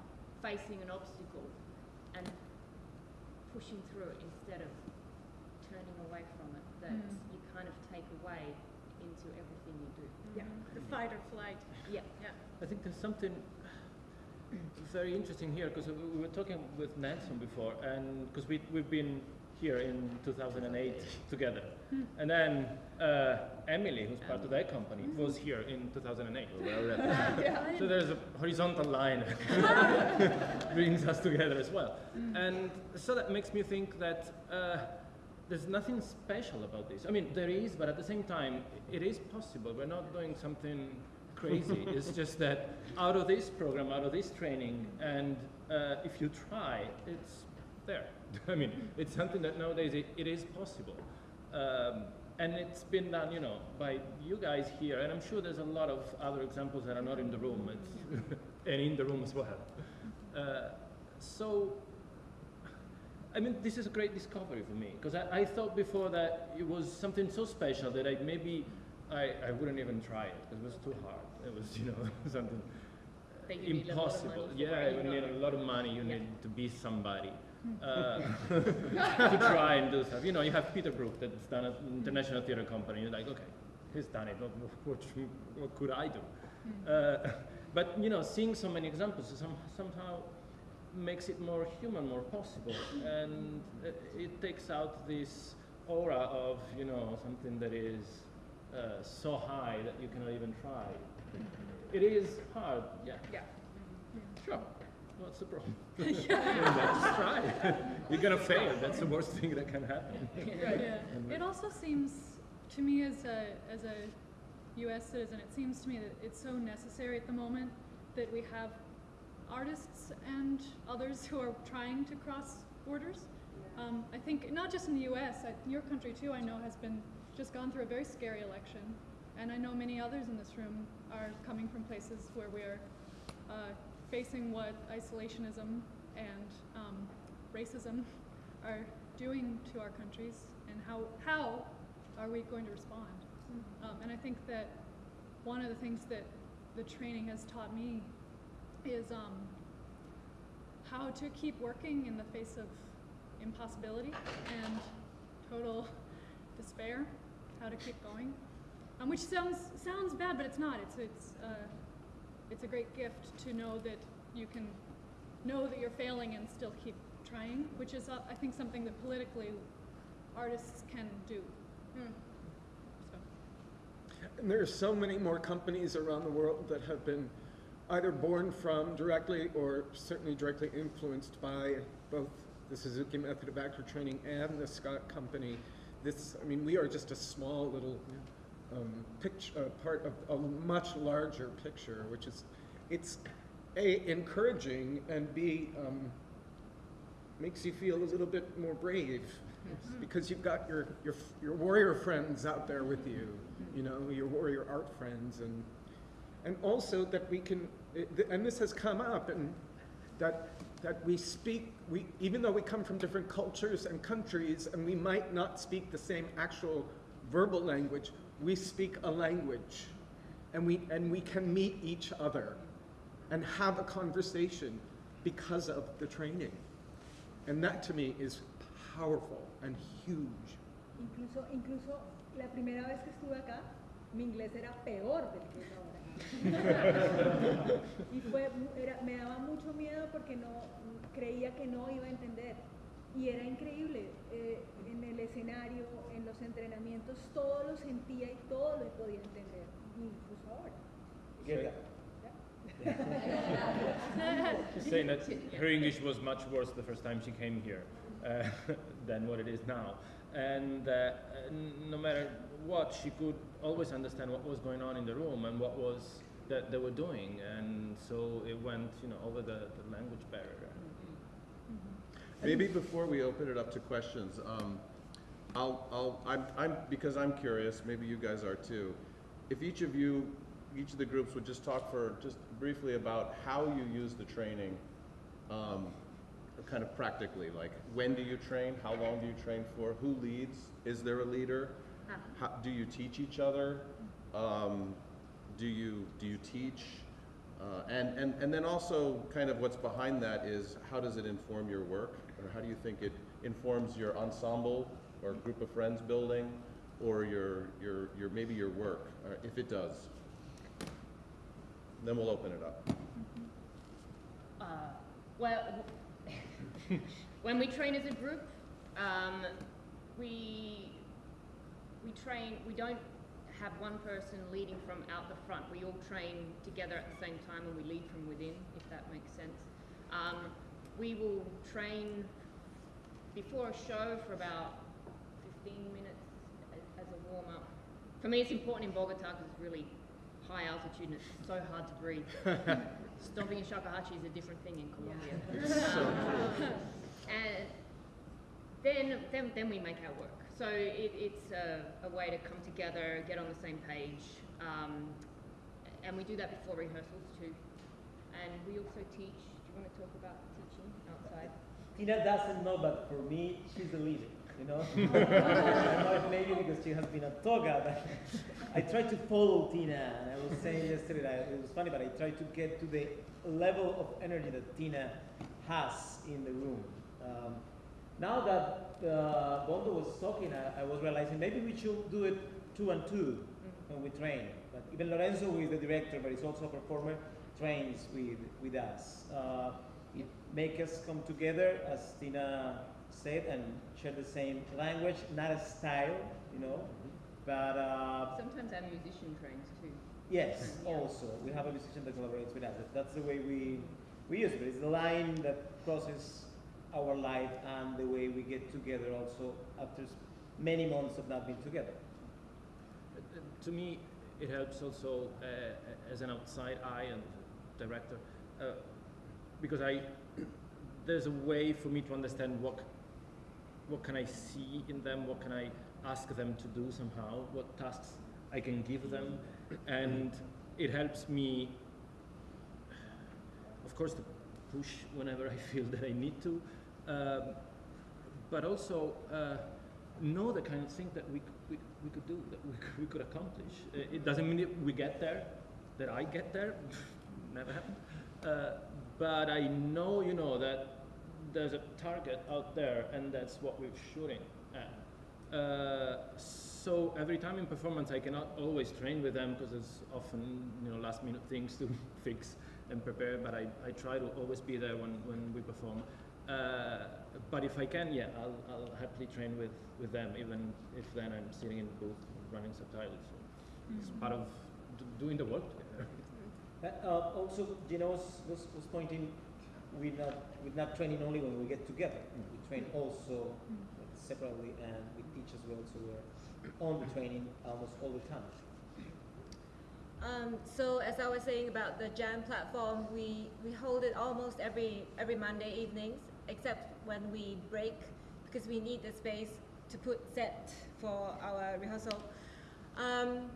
facing an obstacle and pushing through it instead of turning away from it that Mm. you kind of take away into everything you do. Yeah. The fight or flight. Yeah. Yeah. I think there's something very interesting here because we were talking with Nelson before, and because we we've been here in 2008 together, and then uh, Emily, who's part of that company, was here in 2008. So there's a horizontal line that brings us together as well, and so that makes me think that. Uh, there's nothing special about this. I mean, there is, but at the same time, it is possible. We're not doing something crazy. it's just that out of this program, out of this training, and uh, if you try, it's there. I mean, it's something that nowadays it, it is possible. Um, and it's been done, you know, by you guys here, and I'm sure there's a lot of other examples that are not in the room, and in the room as well. Uh, so I mean, this is a great discovery for me because I, I thought before that it was something so special that I maybe I, I wouldn't even try it because it was too hard. It was, you know, something That you need a lot of impossible. yeah, you need a lot of money. You Yeah. need to be somebody uh, to try and do stuff. You know, you have Peter Brook that's done an international theater company. You're like, okay, he's done it. What, what, what could I do? Uh, but you know, seeing so many examples some, somehow makes it more human, more possible, and it, it takes out this aura of you know something that is uh, so high that you cannot even try. It is hard, yeah. Yeah. Sure. what's the problem? Just try. You're gonna fail. That's the worst thing that can happen. Yeah. And- It also seems to me as a as a U.S. citizen, it seems to me that it's so necessary at the moment that we have artists and others who are trying to cross borders. Um, I think not just in the U.S. I, your country too. I know has been just gone through a very scary election, and I know many others in this room are coming from places where we're uh, facing what isolationism and um, racism are doing to our countries, and how how are we going to respond? Um, and I think that one of the things that the training has taught me is um, how to keep working in the face of impossibility and total despair. How to keep going, um, which sounds sounds bad, but it's not. It's it's uh, it's a great gift to know that you can know that you're failing and still keep trying, which is uh, I think something that politically artists can do. So. And there are so many more companies around the world that have been either born from directly or certainly directly influenced by both the Suzuki method of actor training and the SCOT company. This, I mean, we are just a small little um, picture, uh, part of a much larger picture, which is, it's a encouraging and b um, makes you feel a little bit more brave. Because you've got your, your your warrior friends out there with you, you know, your warrior art friends, and and also that we can, and this has come up, and that that we speak, we even though we come from different cultures and countries, and we might not speak the same actual verbal language, we speak a language, and we and we can meet each other, and have a conversation because of the training, and that to me is powerful and huge. Incluso, incluso la primera vez que estuve acá, mi inglés era peor del que es ahora. Y fue, era, me daba mucho miedo porque no creía que no iba a entender. Y era increíble, eh, en el escenario, en los entrenamientos, todo lo sentía y todo lo podía entender, incluso ahora. She's saying that her English was much worse the first time she came here uh, than what it is now. And uh, n- no matter what, she could always understand what was going on in the room and what was that they were doing. And so it went, you know, over the, the language barrier. Maybe before we open it up to questions, um, I'll, I'll, I'm, I'm, because I'm curious, maybe you guys are too. If each of you, each of the groups would just talk for, just briefly about how you use the training, um, kind of practically, like when do you train, how long do you train for, who leads, is there a leader? How, do you teach each other? Um, do you, do you teach? Uh, and, and, and then also kind of what's behind that is how does it inform your work? Or how do you think it informs your ensemble or group of friends building or your, your, your, maybe your work, or if it does? Then we'll open it up. Uh, well, when we train as a group, um, we we train. We don't have one person leading from out the front. We all train together at the same time, and we lead from within, if that makes sense. Um, we will train before a show for about 15 minutes as, a warm up. For me, it's important in Bogota because it's really high altitude and it's so hard to breathe. Stomping in shakuhachi is a different thing in Colombia. Um, and then, then, then we make our work. So it, it's a, a way to come together, get on the same page, um, and we do that before rehearsals too. And we also teach. Do you want to talk about teaching outside? Tina doesn't know, but for me, she's the leader. You know, I know it maybe because she has been a toga, but I try to follow Tina. And I was saying yesterday that it was funny, but I try to get to the level of energy that Tina has in the room. Um, now that uh, Bondo was talking, I, I was realizing maybe we should do it two and two when we train. But even Lorenzo, who is the director, but is also a performer, trains with, with us. Uh, it makes us come together, as Tina said, and share the same language, not a style, you know. But uh, Sometimes our musician trains too. yes, Yeah. also we have a musician that collaborates with us. That's the way we we use, it. it's the line that crosses our life and the way we get together also after many months of not being together. To me, it helps also uh, as an outside eye and director, uh, because I there's a way for me to understand what what can I see in them, what can I ask them to do somehow, what tasks I can give them, and it helps me, of course, to push whenever I feel that I need to, um, but also uh, know the kind of thing that we, we, we could do, that we, we could accomplish. Uh, It doesn't mean we get there, that I get there, never happened. Uh, but I know, you know, that there's a target out there, and that's what we're shooting at. Uh, so every time in performance, I cannot always train with them because there's often, you know, last minute things to fix and prepare. But I, I try to always be there when, when we perform. Uh, but if I can, yeah, I'll, I'll happily train with, with them, even if then I'm sitting in the booth running subtitles. So It's part of d- doing the work together. Uh, uh, also, Gina was, was, was pointing, we're not, we're not training only when we get together. We train also separately and we teach as well, so we're on the training almost all the time. Um, so as I was saying about the Jam platform, we, we hold it almost every, every Monday evenings, except when we break, because we need the space to put set for our rehearsal. Um,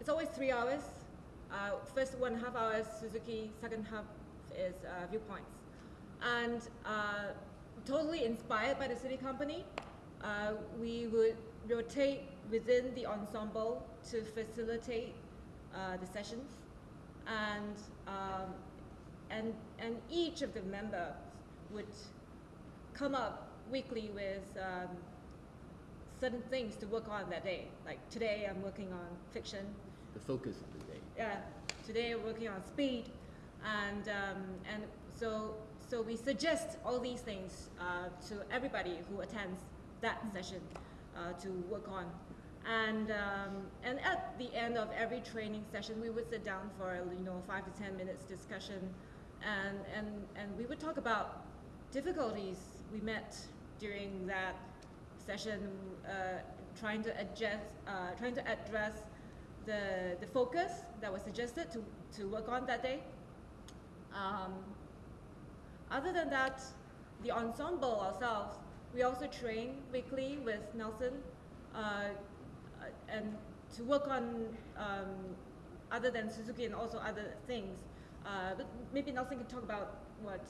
it's always three hours. Uh, first one half hours Suzuki, second half is uh, viewpoints. And uh, totally inspired by the SITI company, uh, we would rotate within the ensemble to facilitate uh, the sessions. And, um, and, and each of the members would come up weekly with um, certain things to work on that day. Like today I'm working on fiction, The focus of the day. yeah, today we're working on speed, and um, and so so we suggest all these things uh, to everybody who attends that session uh, to work on, and um, and at the end of every training session, we would sit down for a you know five to ten minutes discussion, and and and we would talk about difficulties we met during that session, uh, trying to adjust, uh, trying to address the, the focus that was suggested to, to work on that day. Um, other than that, the ensemble ourselves, we also train weekly with Nelson uh, and to work on um, other than Suzuki and also other things. Uh, but maybe Nelson can talk about what,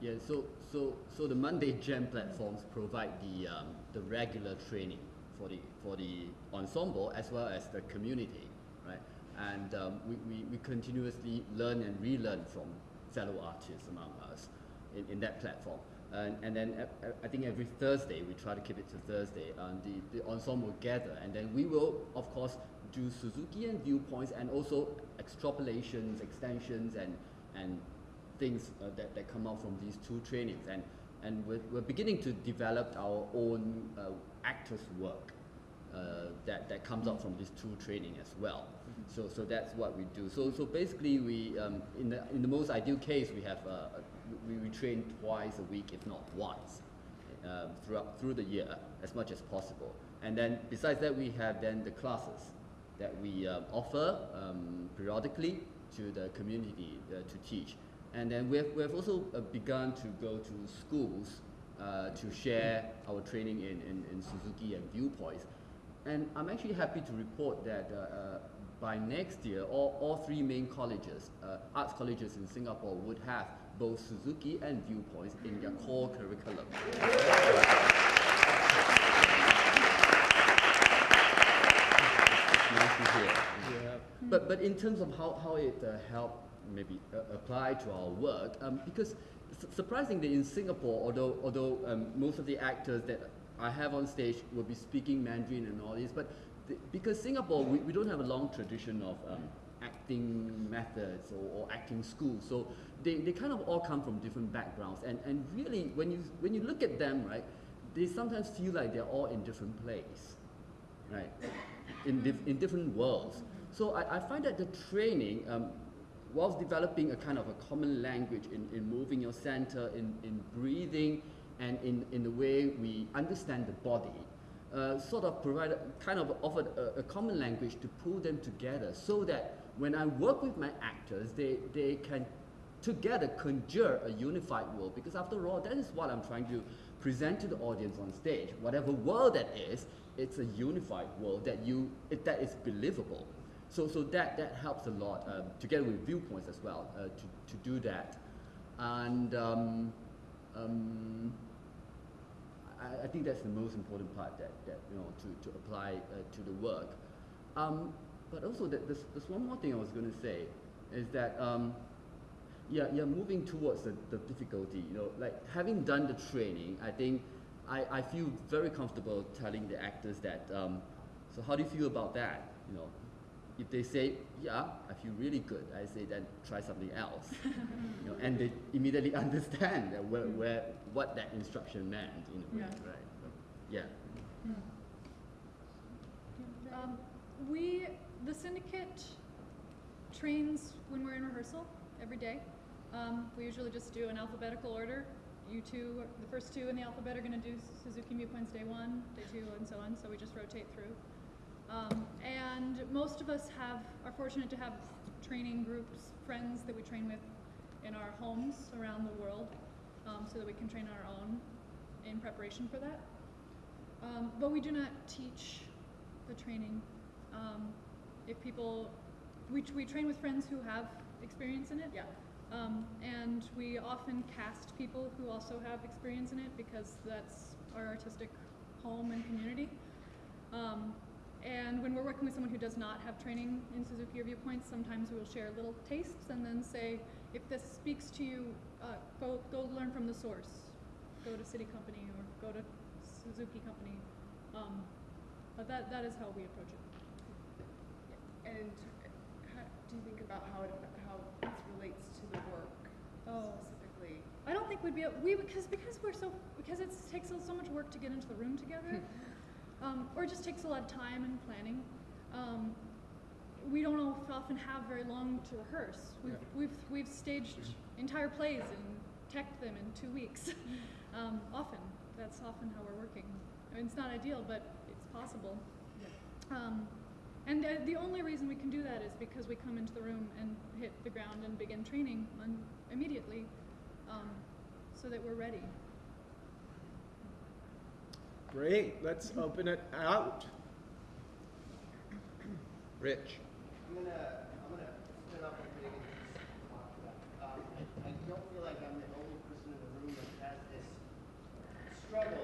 yeah. So so so the Monday Jam platforms provide the um, the regular training for the for the ensemble as well as the community, right? And um, we, we, we continuously learn and relearn from fellow artists among us in, in that platform. And, and then uh, uh, I think every Thursday we try to keep it to Thursday, and the, the ensemble gather, and then we will of course do Suzuki and viewpoints, and also extrapolations, extensions, and and things uh, that, that come out from these two trainings. And and we're, we're beginning to develop our own uh, actors work uh, that, that comes out from these two training as well. So so that's what we do. So so basically we um, in the in the most ideal case we have uh, we, we train twice a week if not once um, throughout through the year as much as possible. And then besides that we have then the classes that we um, offer um, periodically to the community uh, to teach and then we have, we have also uh, begun to go to schools uh, to share our training in, in, in Suzuki and viewpoints. And I'm actually happy to report that uh, uh, by next year, all, all three main colleges, uh, arts colleges in Singapore, would have both Suzuki and viewpoints in their core curriculum. nice to hear. Yeah. But, but in terms of how, how it uh, helped maybe uh, apply to our work, um, because su- surprisingly in Singapore, although, although um, most of the actors that I have on stage will be speaking Mandarin and all this, but because Singapore, we, we don't have a long tradition of um, acting methods or, or acting schools, so they, they kind of all come from different backgrounds, and, and really, when you, when you look at them, right, they sometimes feel like they're all in different places right, in, dif- in different worlds. So I, I find that the training, um, whilst developing a kind of a common language in, in moving your center, in, in breathing, and in, in the way we understand the body, uh, sort of provided, kind of offered a, a common language to pull them together so that when I work with my actors, they, they can together conjure a unified world because after all, that is what I'm trying to present to the audience on stage. Whatever world that is, it's a unified world that you, it, that is believable. So, so that, that helps a lot, um, together with viewpoints as well, uh, to, to do that. And um, um, I, I, think that's the most important part that, that you know, to, to apply uh, to the work. Um, but also, that there's, there's one more thing I was going to say, is that um, yeah, you're moving towards the, the difficulty. You know, like having done the training, I think I, I feel very comfortable telling the actors that. Um, so how do you feel about that? You know, if they say, yeah, I feel really good, I say then try something else. you know, and they immediately understand that where, where what that instruction meant. You know, yeah. right? So, yeah. Um, we, the syndicate, trains when we're in rehearsal every day. Um, we usually just do an alphabetical order. You two, the first two in the alphabet are going to do Suzuki viewpoints day one, day two, and so on. So we just rotate through. Um, and most of us have are fortunate to have training groups, friends that we train with in our homes around the world, um, so that we can train our own in preparation for that. Um, but we do not teach the training. Um, if people, we, we train with friends who have experience in it. Yeah. Um, and we often cast people who also have experience in it because that's our artistic home and community. Um, and when we're working with someone who does not have training in Suzuki or viewpoints, sometimes we will share little tastes and then say, if this speaks to you, uh, go, go learn from the source. Go to SITI Company or go to Suzuki Company. Um, but that, that is how we approach it. And how, do you think about how it, how this relates to the work Oh. specifically? I don't think we'd be able, we because because we're so because it takes so, so much work to get into the room together, um, or it just takes a lot of time and planning. Um, we don't often have very long to rehearse. We've we've we've staged entire plays and teched them in two weeks. um, often that's often how we're working. I mean, it's not ideal, but it's possible. Um, and the, the only reason we can do that is because we come into the room and hit the ground and begin training un- immediately um, so that we're ready. Great, let's open it out. Rich. I'm gonna, I'm gonna spin. Um, I don't feel like I'm the only person in the room that has this struggle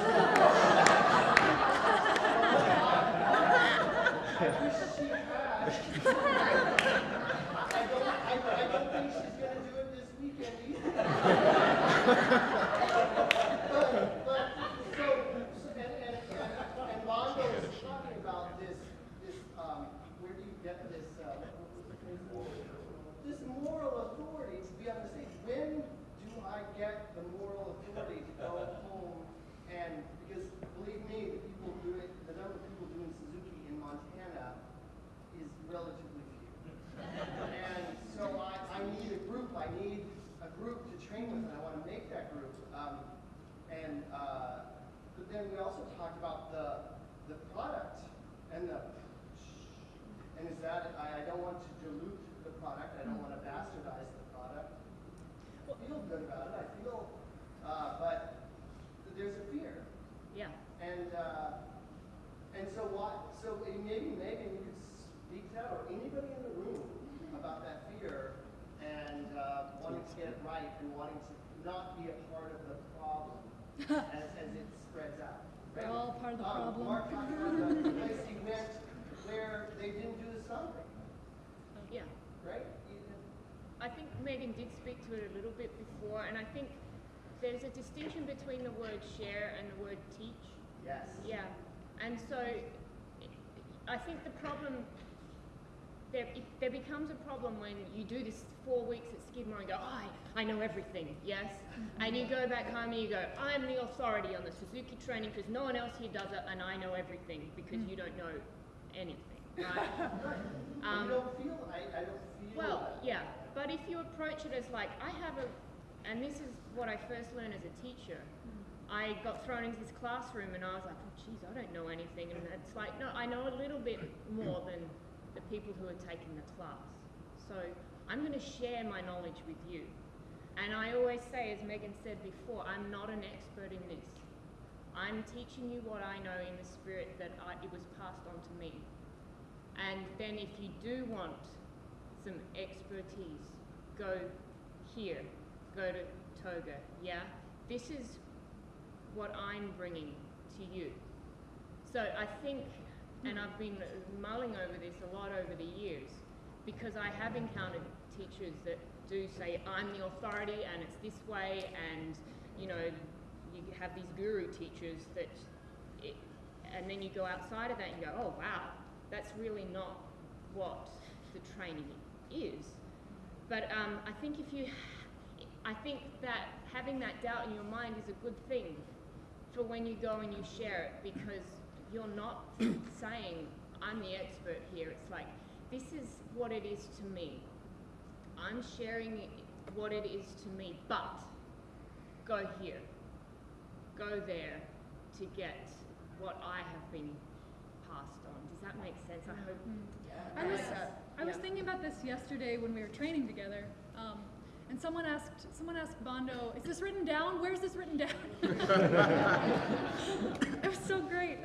Megan did speak to it a little bit before, and I think there's a distinction between the word share and the word teach. Yes. Yeah, and so I think the problem there, it, there becomes a problem when you do this four weeks at Skidmore and go, I, I know everything, yes? Mm-hmm. And you go back home and you go, I'm the authority on the Suzuki training because no one else here does it and I know everything because you mm. don't know anything, right? I um, don't feel, I, I don't feel. Well, yeah, but if you approach it as like, I have a, and this is what I first learned as a teacher. Mm-hmm. I got thrown into this classroom and I was like, oh, geez, I don't know anything. And it's like, no, I know a little bit more than the people who are taking the class. So I'm going to share my knowledge with you. And I always say, as Megan said before, I'm not an expert in this. I'm teaching you what I know in the spirit that I, it was passed on to me. And then if you do want some expertise, go here, go to Toga, yeah? This is what I'm bringing to you. So I think, and I've been mulling over this a lot over the years, because I have encountered teachers that do say, I'm the authority and it's this way, and you know, you have these guru teachers that, it, and then you go outside of that and you go, oh wow, that's really not what the training is. But um, I think if you, I think that having that doubt in your mind is a good thing for when you go and you share it because you're not saying, I'm the expert here. It's like, this is what it is to me. I'm sharing what it is to me, but go here, go there to get what I have been passed on. Does that make sense? I hope. Yeah. I was thinking about this yesterday when we were training together, um, and someone asked, someone asked Bondo, "Is this written down? Where's this written down?" it was so great.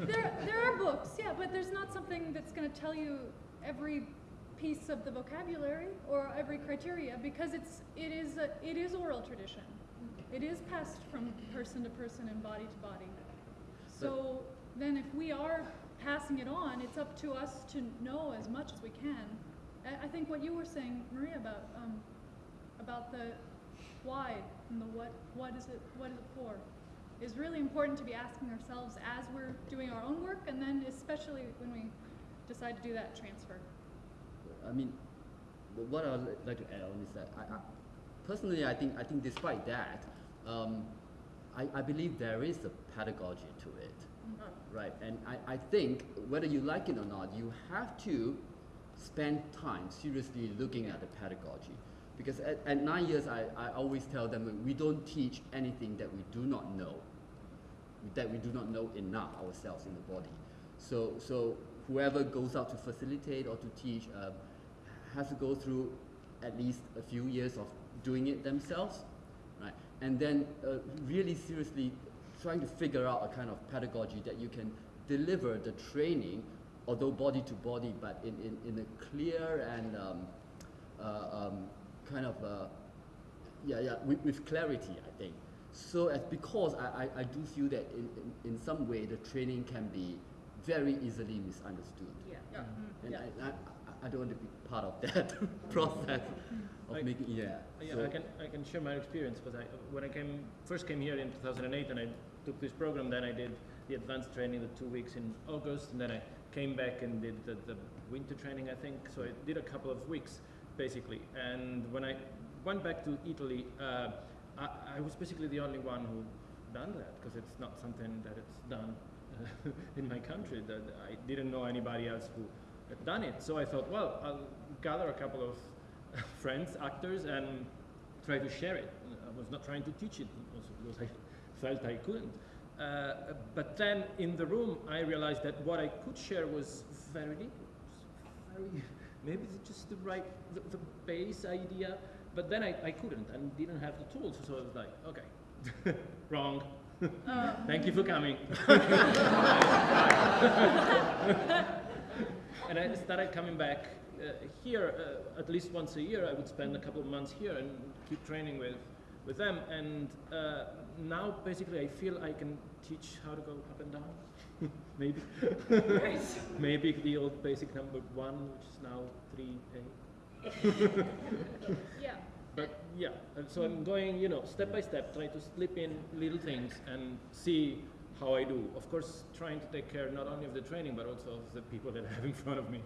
there, there are books, yeah, but there's not something that's going to tell you every piece of the vocabulary or every criteria because it's, it is, a, it is oral tradition. It is passed from person to person and body to body. So then if we are passing it on, it's up to us to know as much as we can. I, think what you were saying, Maria, about um, about the why and the what, what is it, what is it for, is really important to be asking ourselves as we're doing our own work, and then especially when we decide to do that transfer. I mean, what I'd like to add on is that I, I, personally, I think, I think despite that, um, I, I believe there is a pedagogy to it, right? And I, I think whether you like it or not, you have to spend time seriously looking at the pedagogy. Because at, at nine years, I, I always tell them we don't teach anything that we do not know, that we do not know enough ourselves in the body. So, so whoever goes out to facilitate or to teach uh, has to go through at least a few years of doing it themselves, right? And then uh, really seriously trying to figure out a kind of pedagogy that you can deliver the training, although body to body, but in, in, in a clear and um, uh, um, kind of uh, yeah, yeah, with, with clarity, I think. So as because I, I, I do feel that in, in, in some way the training can be very easily misunderstood. Yeah. Yeah. And Yeah. I, I, I don't want to be part of that process of Like- making, yeah. Yeah, so- I can I can share my experience because I when I came first came here in 2008 and I took this program, then I did the advanced training the two weeks in August, and then I came back and did the, the winter training, I think. So I did a couple of weeks basically, and when I went back to Italy, uh, I, I was basically the only one who done that because it's not something that it's done uh, in my country. That I didn't know anybody else who had done it. So I thought, well, I'll gather a couple of friends, actors, and try to share it. I was not trying to teach it because I felt I couldn't. Uh, but then in the room, I realized that what I could share was very little. Very, maybe it's just the right, the, the base idea. But then I, I couldn't and didn't have the tools. So I was like, okay, wrong. Thank you for coming. and I started coming back uh, here uh, at least once a year. I would spend a couple of months here and keep training with with them. And uh, now basically I feel I can teach how to go up and down. Maybe. Maybe the old basic number one, which is now three A. Yeah. But yeah, and so I'm going, you know, step by step, try to slip in little things and see how I do. Of course, trying to take care not only of the training, but also of the people that I have in front of me.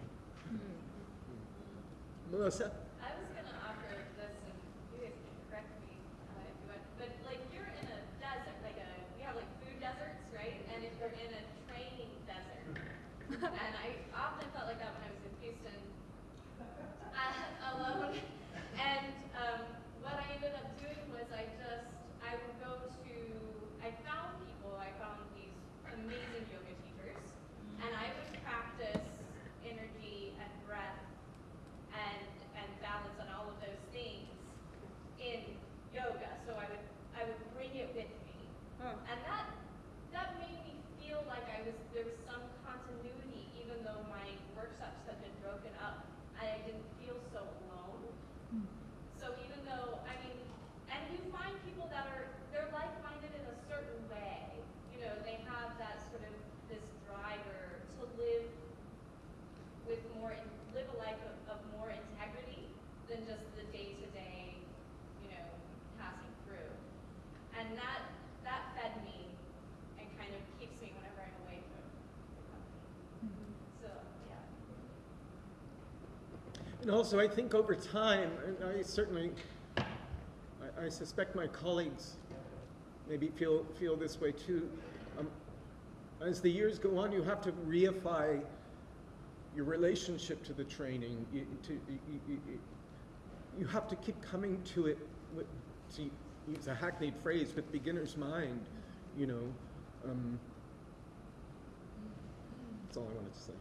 Melissa? I was gonna offer this, and you guys can correct me uh, if you want, but like you're in a desert, like a we have like food deserts, right? And if you're in a training desert, and I often felt like that when I was in Houston, uh, alone. And um, what I ended up doing was I just I would go to I found people, I found these amazing yoga teachers, and I would practice energy and breath and and balance and all of those things in yoga. So I would I would bring it with me, and that that made me feel like I was there was some continuity, even though my workshops had been broken up, and I didn't feel so alone. So even though I mean, and you find people that are they're like-minded in a certain way. You know, they have that sort of this driver to live with more live a life of, of more integrity than just the day to day, you know, passing through. And that that fed me and kind of keeps me whenever I'm away from the company. So yeah. And also, I think over time, and I certainly, I, I suspect my colleagues maybe feel, feel this way too. Um, as the years go on, you have to reify your relationship to the training. You, to, you, you, you- you have to keep coming to it, with, to use a hackneyed phrase, with beginner's mind, you know. Um, that's all I wanted to say.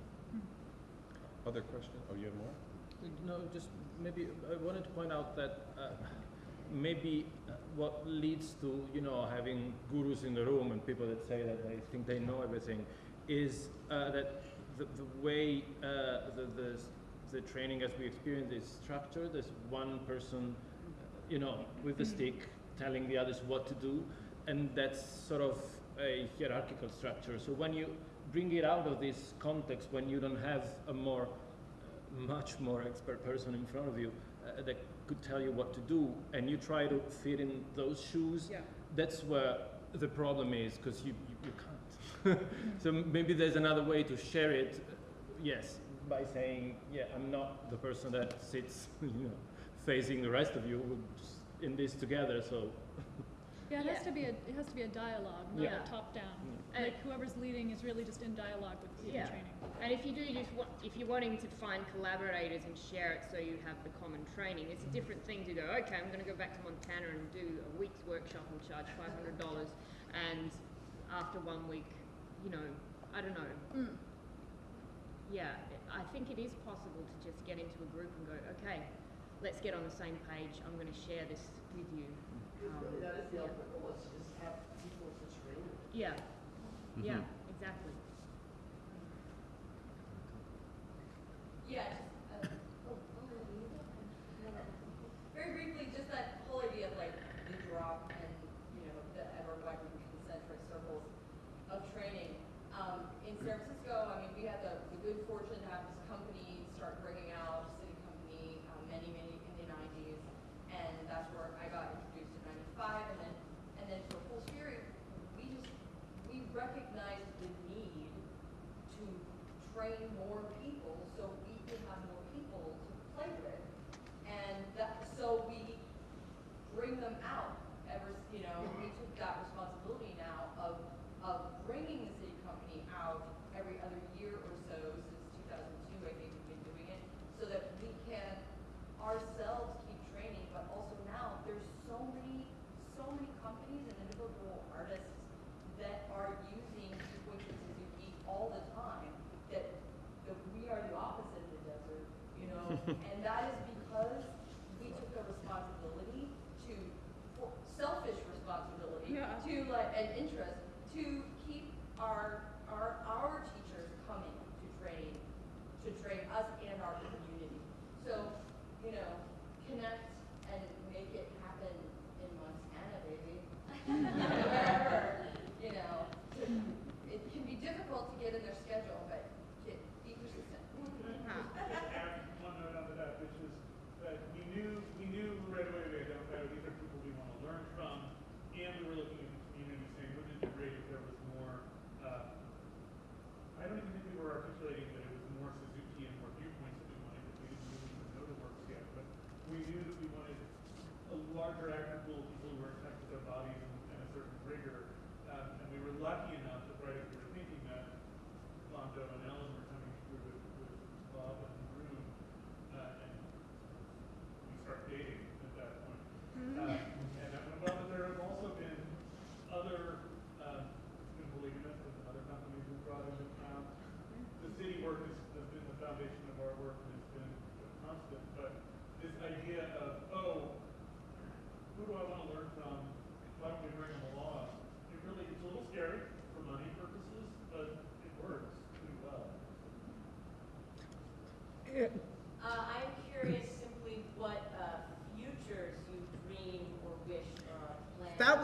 Other question? Oh, you have more? No, just maybe I wanted to point out that uh, maybe uh, what leads to you know having gurus in the room and people that say that they think they know everything is uh, that the, the way uh, the, the the training as we experience is structured. There's one person, you know, with the stick telling the others what to do, and that's sort of a hierarchical structure. So when you bring it out of this context, when you don't have a more much more expert person in front of you uh, that could tell you what to do, and you try to fit in those shoes, Yeah. that's where the problem is because you, you, you can't. so maybe there's another way to share it, uh, yes, by saying, yeah, I'm not the person that sits, you know, facing the rest of you, in this together, so. Yeah, it has to be a it has to be a dialogue, not Yeah. a top down. And- Like whoever's leading is really just in dialogue with the Yeah. training. And if you do just want, if you're wanting to find collaborators and share it so you have the common training, it's a different thing to go, okay, I'm going to go back to Montana and do a week's workshop and charge $500. And after one week, you know, I don't know. Mm. Yeah, I think it is possible to just get into a group and go, okay, let's get on the same page. I'm going to share this with you. Um, That is the yeah. ultimate goal, is to just have people to train with. Yeah, yeah, Mhm. exactly. Yeah, just, uh, very briefly, just that whole idea of like the drop and, you know, the ever widening concentric circles of training. Um, in San Francisco, I mean, we had the, the good fortune to have this company start bringing out, SITI company, um, many, many in the nineties. And that's where I got introduced in ninety-five and then, and then for Full Spirit, we just, we recognized the need to train more people so we can have more people to play with. And that, so we bring them out ever, you know, we took that responsibility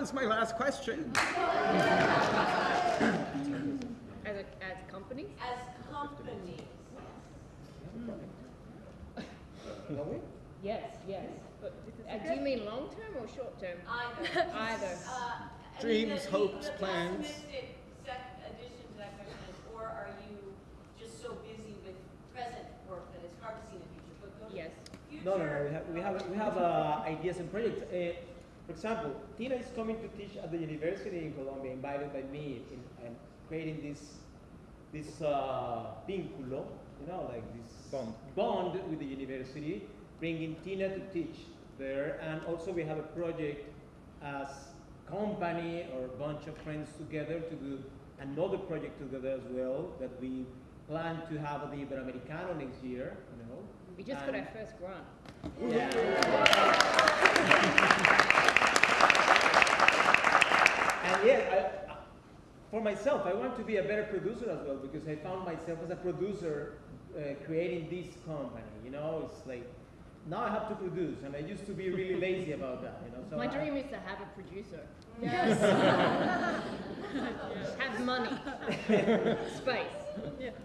was my last question. As a, as companies? As companies. Yes, yes. But uh, do you mean long term or short term? Either. Either. Uh, I mean, Dreams, the- the- hopes, the plans. pessimistic sec- addition to that question is, or are you just so busy with present work that it's hard to see the future? But Yes. future. No, no, no. We have we have we have uh, ideas and projects. For example, Tina is coming to teach at the university in Colombia, invited by me, in, and creating this this uh, vínculo, you know, like this Bond. bond with the university, bringing Tina to teach there, and also we have a project as company or a bunch of friends together to do another project together as well that we plan to have at the Iberoamericano next year, you know. We just got our first grant. And yeah, I, I- for myself, I want to be a better producer as well because I found myself as a producer uh, creating this company. You know, it's like now I have to produce, and I used to be really lazy about that. You know, so My I- dream is to have a producer. Yes. have money, space.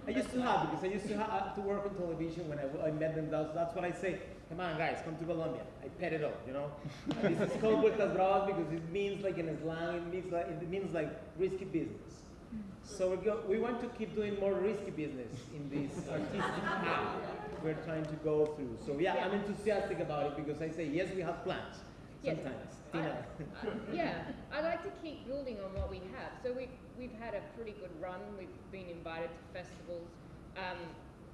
I used to have because I used to have to work on television when I met them. That's, that's what I say. Come on, guys, come to Colombia. I pet it up, you know. And this is called Vueltas Bravas because it means like in slang, it means like it means like risky business. Mm. So we go, we want to keep doing more risky business in this artistic path we're trying to go through. So yeah, I'm enthusiastic about it because I say yes, we have plans. Yes. Sometimes, I- Tina. yeah, I like to keep building on what we have. So we've, we've had a pretty good run. We've been invited to festivals. Um,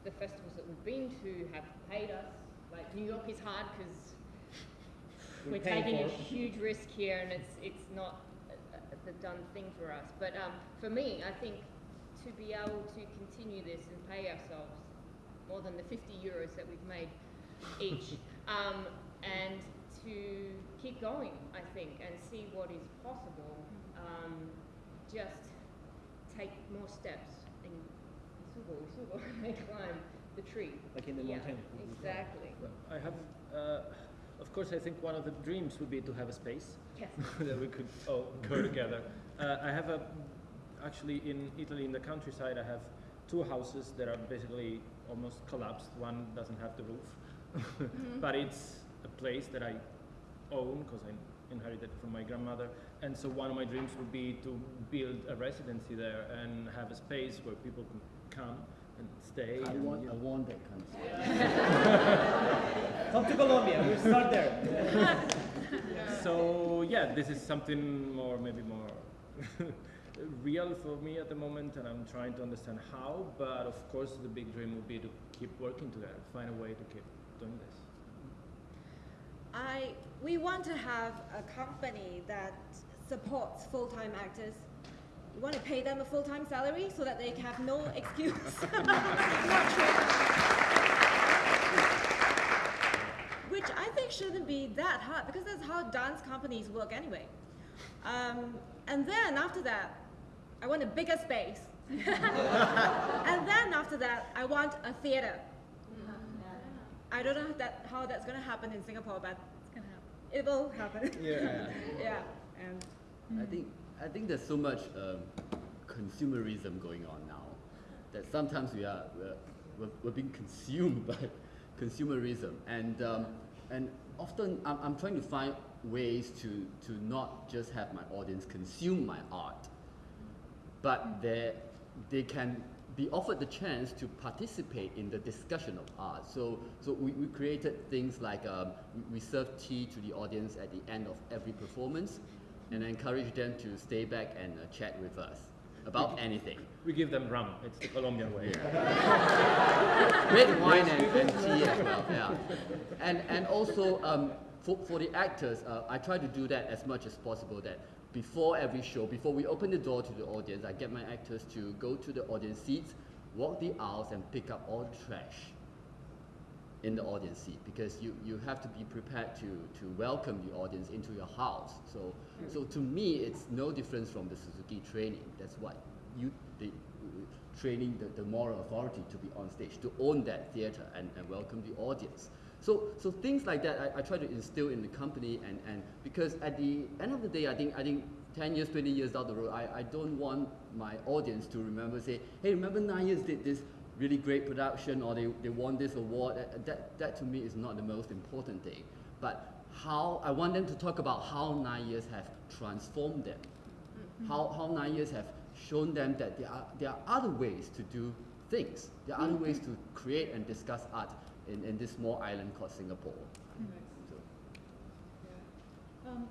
the festivals that we've been to have paid us. Like New York is hard because We're we're taking a huge risk here, and it's it's not the done thing for us. But um, for me, I think to be able to continue this and pay ourselves more than the 50 euros that we've made each, um, and to keep going, I think, and see what is possible. Um, just take more steps and subo, subo, climb the tree. Like in the yeah, mountain. Exactly. I have, uh, of course, I think one of the dreams would be to have a space Yes. that we could all go together. Uh, I have a, actually in Italy, in the countryside, I have two houses that are basically almost collapsed. One doesn't have the roof, but it's a place that I own because I inherited from my grandmother. And so one of my dreams would be to build a residency there and have a space where people can come and stay. I and, want, you I know. want that kind of stuff. Come to Colombia. We'll start there. So yeah, this is something more, maybe more real for me at the moment, and I'm trying to understand how. But of course, the big dream would be to keep working together, find a way to keep doing this. I, we want to have a company that supports full-time actors. We want to pay them a full-time salary so that they have no excuse. Which I think shouldn't be that hard because that's how dance companies work anyway. Um, and then after that, I want a bigger space. and then after that, I want a theater. I don't know that, how that's going to happen in Singapore, but It's gonna happen. It will happen. Yeah. yeah. And I think I think there's so much um, consumerism going on now that sometimes we are we're, we're, we're being consumed by consumerism, and um, and often I'm, I'm trying to find ways to to not just have my audience consume my art, but they they can be offered the chance to participate in the discussion of art. So, so we, we created things like um, we, we serve tea to the audience at the end of every performance and encourage them to stay back and uh, chat with us about anything. We give them rum. It's the Colombian way. Red wine and, and tea as well, yeah. And, and also, um, for, for the actors, uh, I try to do that as much as possible that before every show, before we open the door to the audience, I get my actors to go to the audience seats, walk the aisles and pick up all the trash in the audience seat because you, you have to be prepared to, to welcome the audience into your house. So, mm. so to me, it's no difference from the Suzuki training. That's what you, the, training the, the moral authority to be on stage, to own that theater and, and welcome the audience. So, so things like that I, I try to instill in the company and, and because at the end of the day, I think, I think 10 years, 20 years down the road, I, I don't want my audience to remember, say, hey, remember nine years did this really great production or they, they won this award. That, that, that to me is not the most important thing. But how, I want them to talk about how nine years have transformed them. Mm-hmm. How, how nine years have shown them that there are, there are other ways to do things. There are other mm-hmm. ways to create and discuss art in, in this small island called Singapore. Um,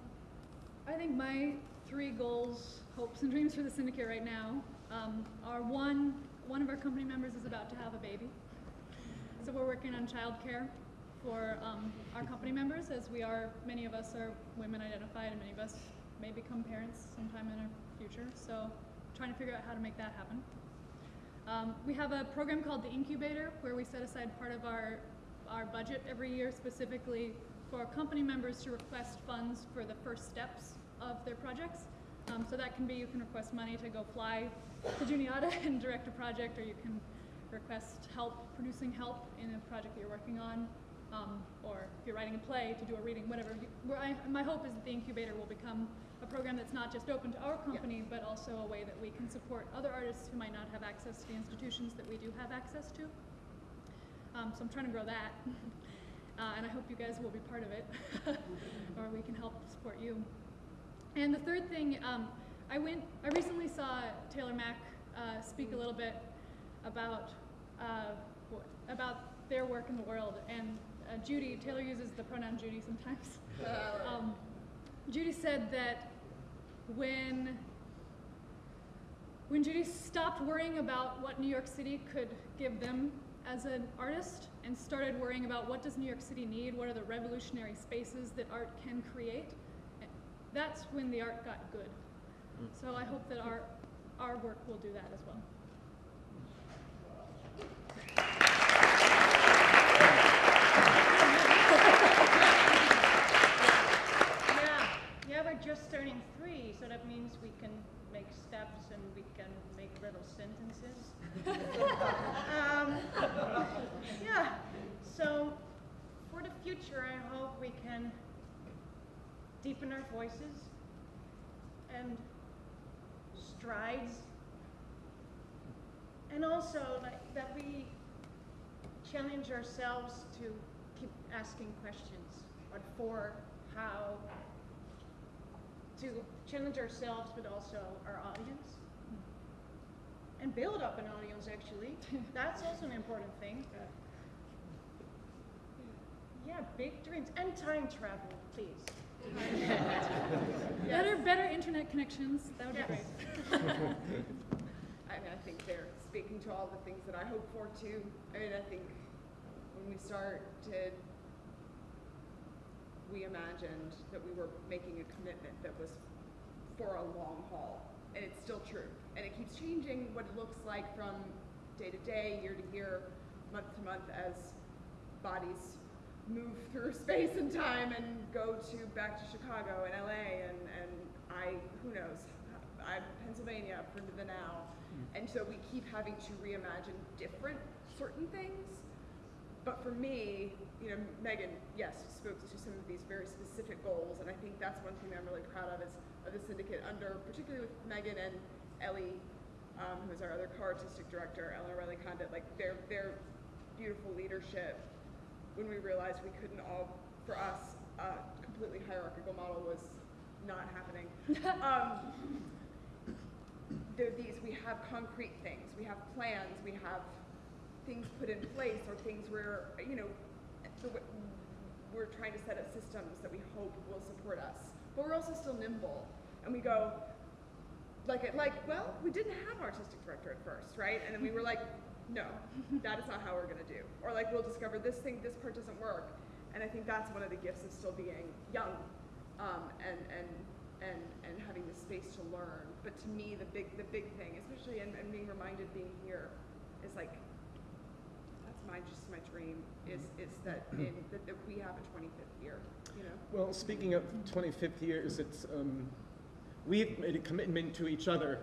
I think my three goals, hopes, and dreams for the syndicate right now um, are one, one of our company members is about to have a baby. So we're working on childcare for um, our company members, as we are, many of us are women identified, and many of us may become parents sometime in our future. So trying to figure out how to make that happen. Um, we have a program called the Incubator, where we set aside part of our, our budget every year specifically for company members to request funds for the first steps of their projects. Um, so that can be you can request money to go fly to Juniata and direct a project, or you can request help producing help in a project that you're working on, um, or if you're writing a play to do a reading, whatever. Where I, my hope is that the incubator will become a program that's not just open to our company, but also a way that we can support other artists who might not have access to the institutions that we do have access to. Um, so I'm trying to grow that. Uh, and I hope you guys will be part of it, or we can help support you. And the third thing, um, I went, I recently saw Taylor Mac uh, speak a little bit about uh, wh- about their work in the world. And uh, Judy, Taylor uses the pronoun Judy sometimes. um, Judy said that when when Judy stopped worrying about what New York City could give them as an artist and started worrying about what does New York City need, what are the revolutionary spaces that art can create, that's when the art got good. Mm. So I hope that our our work will do that as well. Yeah, yeah, we're just three, so that means we can make steps and we can make little sentences. um, yeah, so for the future, I hope we can deepen our voices and strides, and also like that we challenge ourselves to keep asking questions. What for, how, to challenge ourselves, but also our audience. And build up an audience, actually. That's also an important thing. Yeah, big dreams. And time travel, please. Better, better internet connections. That would Yes. be great. I mean, I think they're speaking to all the things that I hope for too. I mean, I think when we start to, we imagined that we were making a commitment that was for a long haul, and it's still true. And it keeps changing what it looks like from day to day, year to year, month to month as bodies move through space and time and go to back to Chicago and LA and, and I, who knows, I'm Pennsylvania for the now. Hmm. And so we keep having to reimagine different certain things. For me, you know, Megan, yes, spoke to some of these very specific goals, and I think that's one thing I'm really proud of is of the syndicate under, particularly with Megan and Ellie, um, who is our other co-artistic director, Eleanor Riley Condit, like their their beautiful leadership. When we realized we couldn't all, for us, a completely hierarchical model was not happening. um, there are these, we have concrete things, we have plans, we have things put in place or things where, you know, we're trying to set up systems that we hope will support us. But we're also still nimble. And we go, like, like, well, we didn't have an artistic director at first, right? And then we were like, no, that is not how we're gonna do. Or like, we'll discover this thing, this part doesn't work. And I think that's one of the gifts of still being young, um, and, and, and, and having the space to learn. But to me, the big, the big thing, especially, and, being reminded being here, is like, my, just my dream, is, mm-hmm. is that in, that, that we have a twenty-fifth year, you know? Well, speaking of 25th years, it's, um, we've made a commitment to each other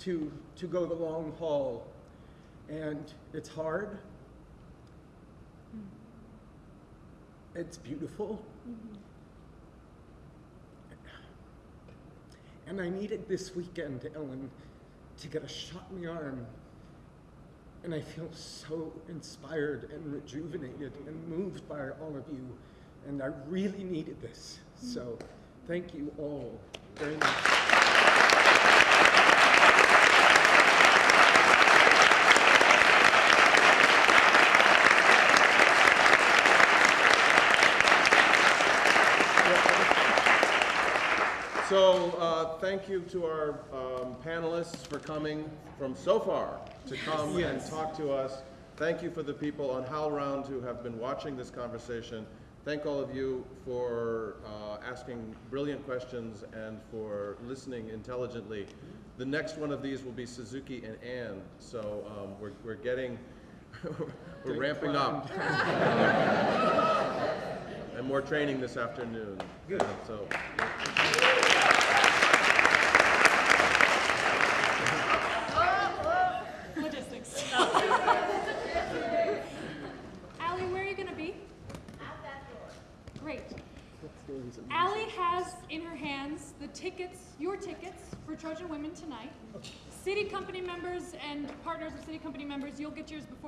to, to go the long haul. And it's hard. Mm-hmm. It's beautiful. Mm-hmm. And I needed this weekend, Ellen, to get a shot in the arm. And I feel so inspired and rejuvenated and moved by all of you. And I really needed this. So thank you all very much. So, uh, thank you to our um, panelists for coming from so far to come and talk to us. Thank you for the people on HowlRound who have been watching this conversation. Thank all of you for uh, asking brilliant questions and for listening intelligently. The next one of these will be Suzuki and Anne, so um, we're, we're getting, we're ramping up. And more training this afternoon. Good. So. Logistics. Allie, where are you gonna be? At that door. Great. Allie has in her hands the tickets, your tickets for Trojan Women tonight. SITI company members and partners of SITI company members, you'll get yours before